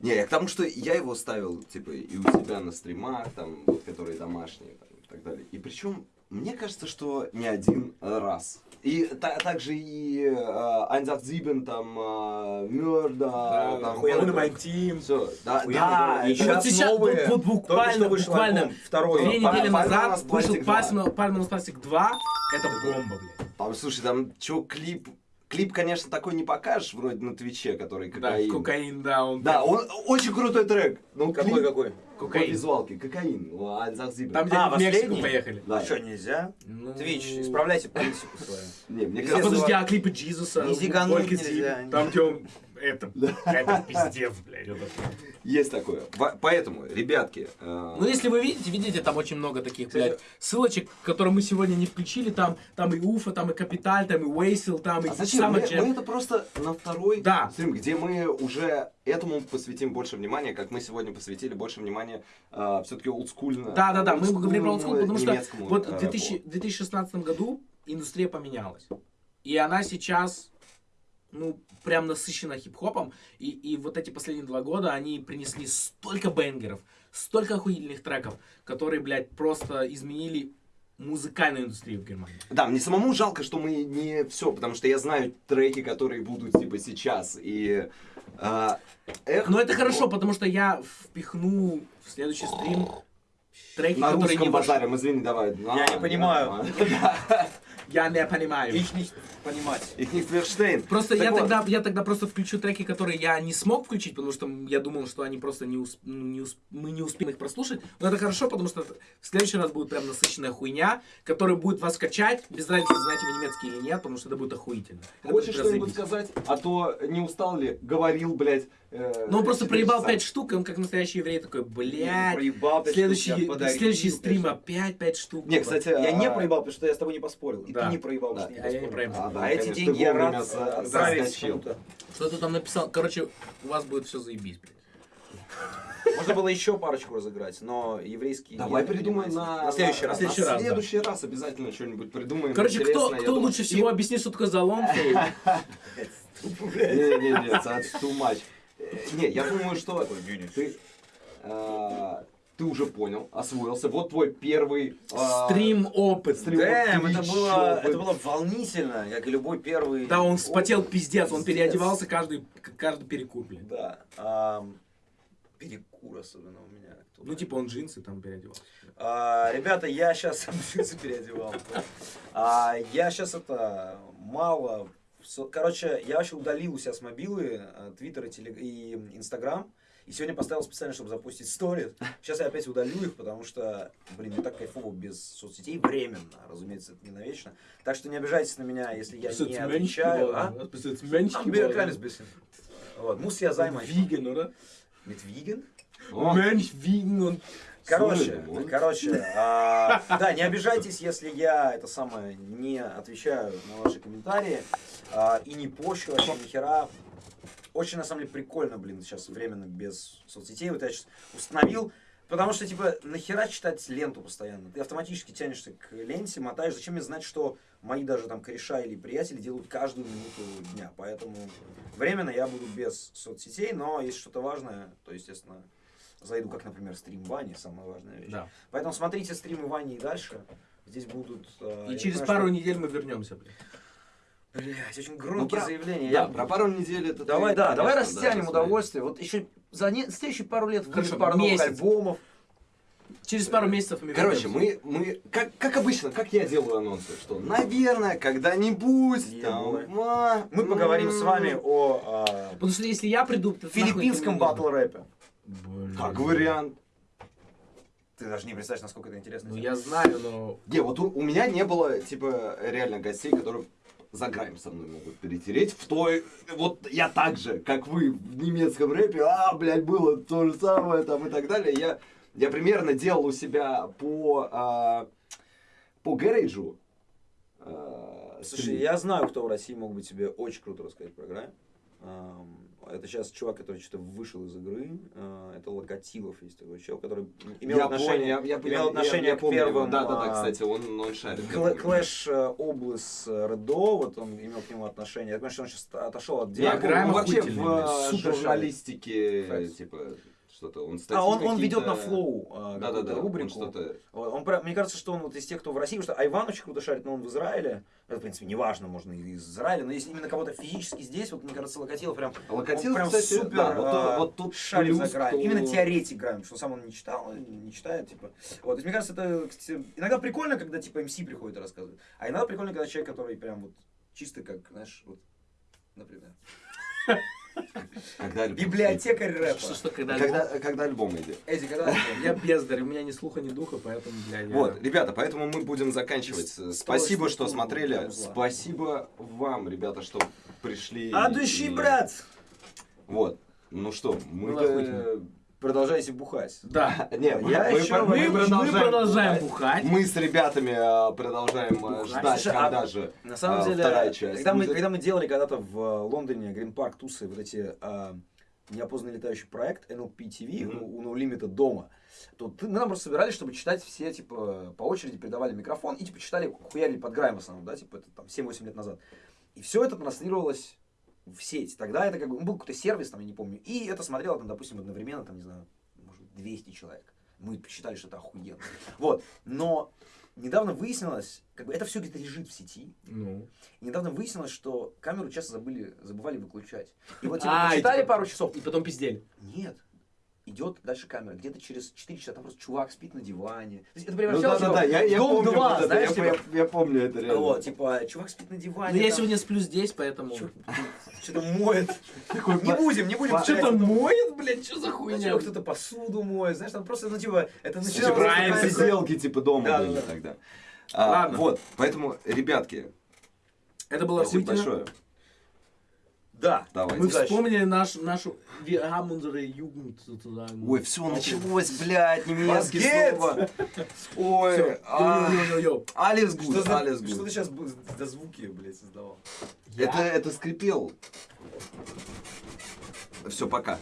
Не, я к тому, что я его ставил, типа, и у себя на стримах, там, вот, которые домашние, там, и так далее. И причем, мне кажется, что не один раз. И та- также и Айнзат Зибен, там, э, Мёрда, там, охуенный вот My это. Team. Всё, да, да, и щас вот сейчас, новые. вот, вот буквально, буквально две недели назад вышел пластик два. Пальма Пальма на пластик 2, это бомба, блядь. Там, слушай, там, чё, клип, клип, конечно, такой не покажешь, вроде на Твиче, который Да, кокаин. кокаин, да, он... Да, он очень крутой трек. Ну, Какой, клип какой? По Кокаин. визуалке, кокаин. Там, где А, в Мексику поехали. Да. А что, нельзя? Ну, Твич, исправляйте политику свою. Не, мне А Нельзя кажется, подожди, а клипы Джизуса? Не зигануть нельзя. Там, где он... Это, это пиздец, блядь. это- Есть такое. Поэтому, ребятки, э, Ну, если вы видите, видите, там очень много таких, блядь, ссылочек, которые мы сегодня не включили. Там, там и Уфа, там и Капиталь, там и Уэйсил, там и а зачем? Мы, это просто на второй Да. стрим, где мы уже этому посвятим больше внимания, как мы сегодня посвятили больше внимания все-таки олдскульно. Да, да, да, мы говорим про олдскул, потому что вот э, в 2000 в 2016 году индустрия поменялась. И она сейчас, ну, прям насыщена хип-хопом. И, и вот эти последние два года они принесли столько бенгеров, столько охуительных треков, которые, блядь, просто изменили музыкальную индустрию в Германии. Да, мне самому жалко, что мы не все, потому что я знаю треки, которые будут типа сейчас. И э, эх, Но это хорошо, потому что я впихну в следующий стрим треки, на которые не русском вошли. базарем, извини, давай. Я не понимаю. Я не понимаю. Их не понимать. Их не Ферштейн. Просто Так я вот. тогда, я тогда просто включу треки, которые я не смог включить, потому что я думал, что они просто не, усп- ну, не усп- мы не успеем их прослушать. Но это хорошо, потому что в следующий раз будет прям насыщенная хуйня, которая будет вас качать, без разницы, знаете вы немецкий или нет, потому что это будет охуительно. Это Хочешь что-нибудь сказать? А то не устал ли? Говорил, блядь. Э, Ну он просто проебал часа. 5 штук, и он как настоящий еврей такой, блядь, Проебал, следующий, следующий стрим опять 5 штук. Не, кстати, Я не а, проебал, потому что я с тобой не поспорил. И Да. ты не проебал, Да. потому что А я не проебал. А, да, А эти деньги я рад заскочил. кому-то. Что ты там написал? Короче, у вас будет все заебись, блядь. Можно было еще парочку разыграть, но еврейский... Давай придумаем на, На следующий раз. на следующий раз, На да. следующий раз обязательно что-нибудь придумаем. Короче, кто, кто думаю. лучше всего объяснит, что такое залом? Не-не-не, that's too much. Не, я думаю, что ты, э, ты уже понял, освоился. Вот твой первый а, Стрим опыт. стрим Дэм, это было, это было волнительно, как и любой первый... Да, он вспотел опыт. пиздец, он Пиздец. переодевался каждый, каждый перекур, блин. Да. ам, перекур особенно у меня. Ну, типа, он джинсы там переодевался. А, ребята, я сейчас джинсы переодевал. А, я сейчас это мало. Короче, я вообще удалил у себя с мобилы э, Твиттер и, телег- и Инстаграм. И сегодня поставил специально, чтобы запустить сторис. Сейчас я опять удалю их, потому что, блин, мне так кайфово без соцсетей. Временно, разумеется, это не навечно. Так что не обижайтесь на меня, если я не отвечаю. А? Bin ein kleines bisschen. Вот, muss ja sein. Виген, oder? Mit Vegan? О, Менш, виген, он... Короче, короче, а, да, не обижайтесь, если я это самое не отвечаю на ваши комментарии а, и не пощу вообще ни хера. Очень на самом деле прикольно, блин, сейчас временно без соцсетей. Вот я сейчас установил. Потому что, типа, нахера читать ленту постоянно? Ты автоматически тянешься к ленте, мотаешь. Зачем мне знать, что мои даже там кореша или приятели делают каждую минуту дня? Поэтому временно я буду без соцсетей, но если что-то важное, то, естественно, зайду, как, например, стрим Вани, самая важная вещь. Да. Поэтому смотрите стримы Вани и дальше. Здесь будут... э, И через понимаю, пару что- недель мы вернемся, блин. Блядь, очень громкие про- заявления. Да, Я- про пару недель это Давай, ты, да, давай конечно, растянем да, удовольствие. Вот еще за не- следующие пару лет выйдет Хорошо, пару новых месяц. альбомов. Через пару месяцев мы Короче, мы, мы как, как обычно, как я делаю анонсы, что, наверное, когда-нибудь, там, а, Мы поговорим с вами о а, Потому что если я приду... филиппинском это нужно. Как вариант. Ты даже не представляешь, насколько это интересно. Ну, я знаю, но... Не, вот у, у меня не было, типа, реально гостей, которые за грайм со мной могут перетереть в той... Вот я так же, как вы в немецком рэпе, а, блядь, было то же самое там и так далее. Я, я примерно делал у себя по, а, по гаражу. а, Слушай, стрим. я знаю, кто в России мог бы тебе очень круто рассказать про грайм. Это сейчас чувак, который что-то вышел из игры. А, Это Локатилов есть такой чел, который имел Я отношение, понял, я, я, имел я- отношение я к помню первым. Да, да, да, а, кстати, он, он шарит. Клэш э, Облас э, Редо, вот он имел к нему отношение. Я понимаю, что он сейчас отошел от Я дела. Грайм помню, вообще охуительный, в а, супер журналистике, типа, что-то, он А он, он ведет на флоу а, Да, да, он рубрику. Вот, Он, про- мне кажется, что он вот из тех, кто в России, потому что Айван очень круто шарит, но он в Израиле. Это, в принципе, неважно, можно и из Израиля, но если именно кого-то физически здесь, вот мне кажется, Локатилов прям, Локатилов, он прям кстати, супер да, вот, а, вот тут шарит за грайм. кто- Именно теоретик грайм, что сам он не читал, не читает, типа. Вот, то есть, мне кажется, это кстати, иногда прикольно, когда типа МС приходит и рассказывает, а иногда прикольно, когда человек, который прям вот чисто как, знаешь, вот, например, Когда альбом библиотекарь рэпа. Что, что, когда... Когда, когда альбом идет. Эдди, когда Я бездарь, у меня ни слуха, ни духа, поэтому, бля, я... Вот, ребята, поэтому мы будем заканчивать. С- Спасибо, что смотрели. Спасибо вам, ребята, что пришли. А души, и- брат! Вот. Ну что, мы... Продолжайте бухать. Да. Не, Я мы, еще- мы Мы, мы продолжаем бухать. Мы с ребятами а, продолжаем а, Бухать. ждать, Слушай, а когда же. На самом а, деле, вторая часть. Когда, мы, когда мы делали когда-то в э, Лондоне Грин Парк тусы, вот эти а, неопознанный летающий проект NLP TV Мгм. у, у No Limit дома, то ты- мы нам просто собирались, чтобы читать все, типа, по очереди передавали микрофон и, типа, читали, хуярили под грайм в основном, да, типа, это там 7-8 лет назад. И все это транслировалось в сеть. Тогда это как бы, ну, был какой-то сервис, там, я не помню, и это смотрело, там, допустим, одновременно, там, не знаю, может, быть, 200 человек. Мы посчитали, что это охуенно. Вот. Но недавно выяснилось, как бы это все где-то лежит в сети, Ну. и недавно выяснилось, что камеру часто забыли, забывали выключать. И вот типа А, и почитали типа- пару часов. И потом пиздели. Нет. Идет дальше камера. Где-то через 4 часа там просто чувак спит на диване. То есть это Ну превращалось да, да, в да, я, я Дом помню 2, вот это, знаешь, я, типа, я- я помню это реально. вот, типа, чувак спит на диване. Ну, я сегодня сплю здесь, поэтому... Что-то моет. Такой Не будем, не будем. Что-то это. моет, блядь, что за Ну, хуйня? кто-то посуду моет, знаешь, там просто, ну, типа, это такая- Сиделки типа дома Да, были да, да. тогда. А, Ладно. Вот, поэтому, ребятки, Это было спасибо большое. Да. Давайте. Мы вспомнили наш, нашу... Unsere Jugend sozusagen. Ой, все, началось, блядь, немецкий слово. Ой, а. Alles Что, gut, за- Alles что ты gut. сейчас до звуки, блядь, создавал? Это, это скрипел. Все, пока.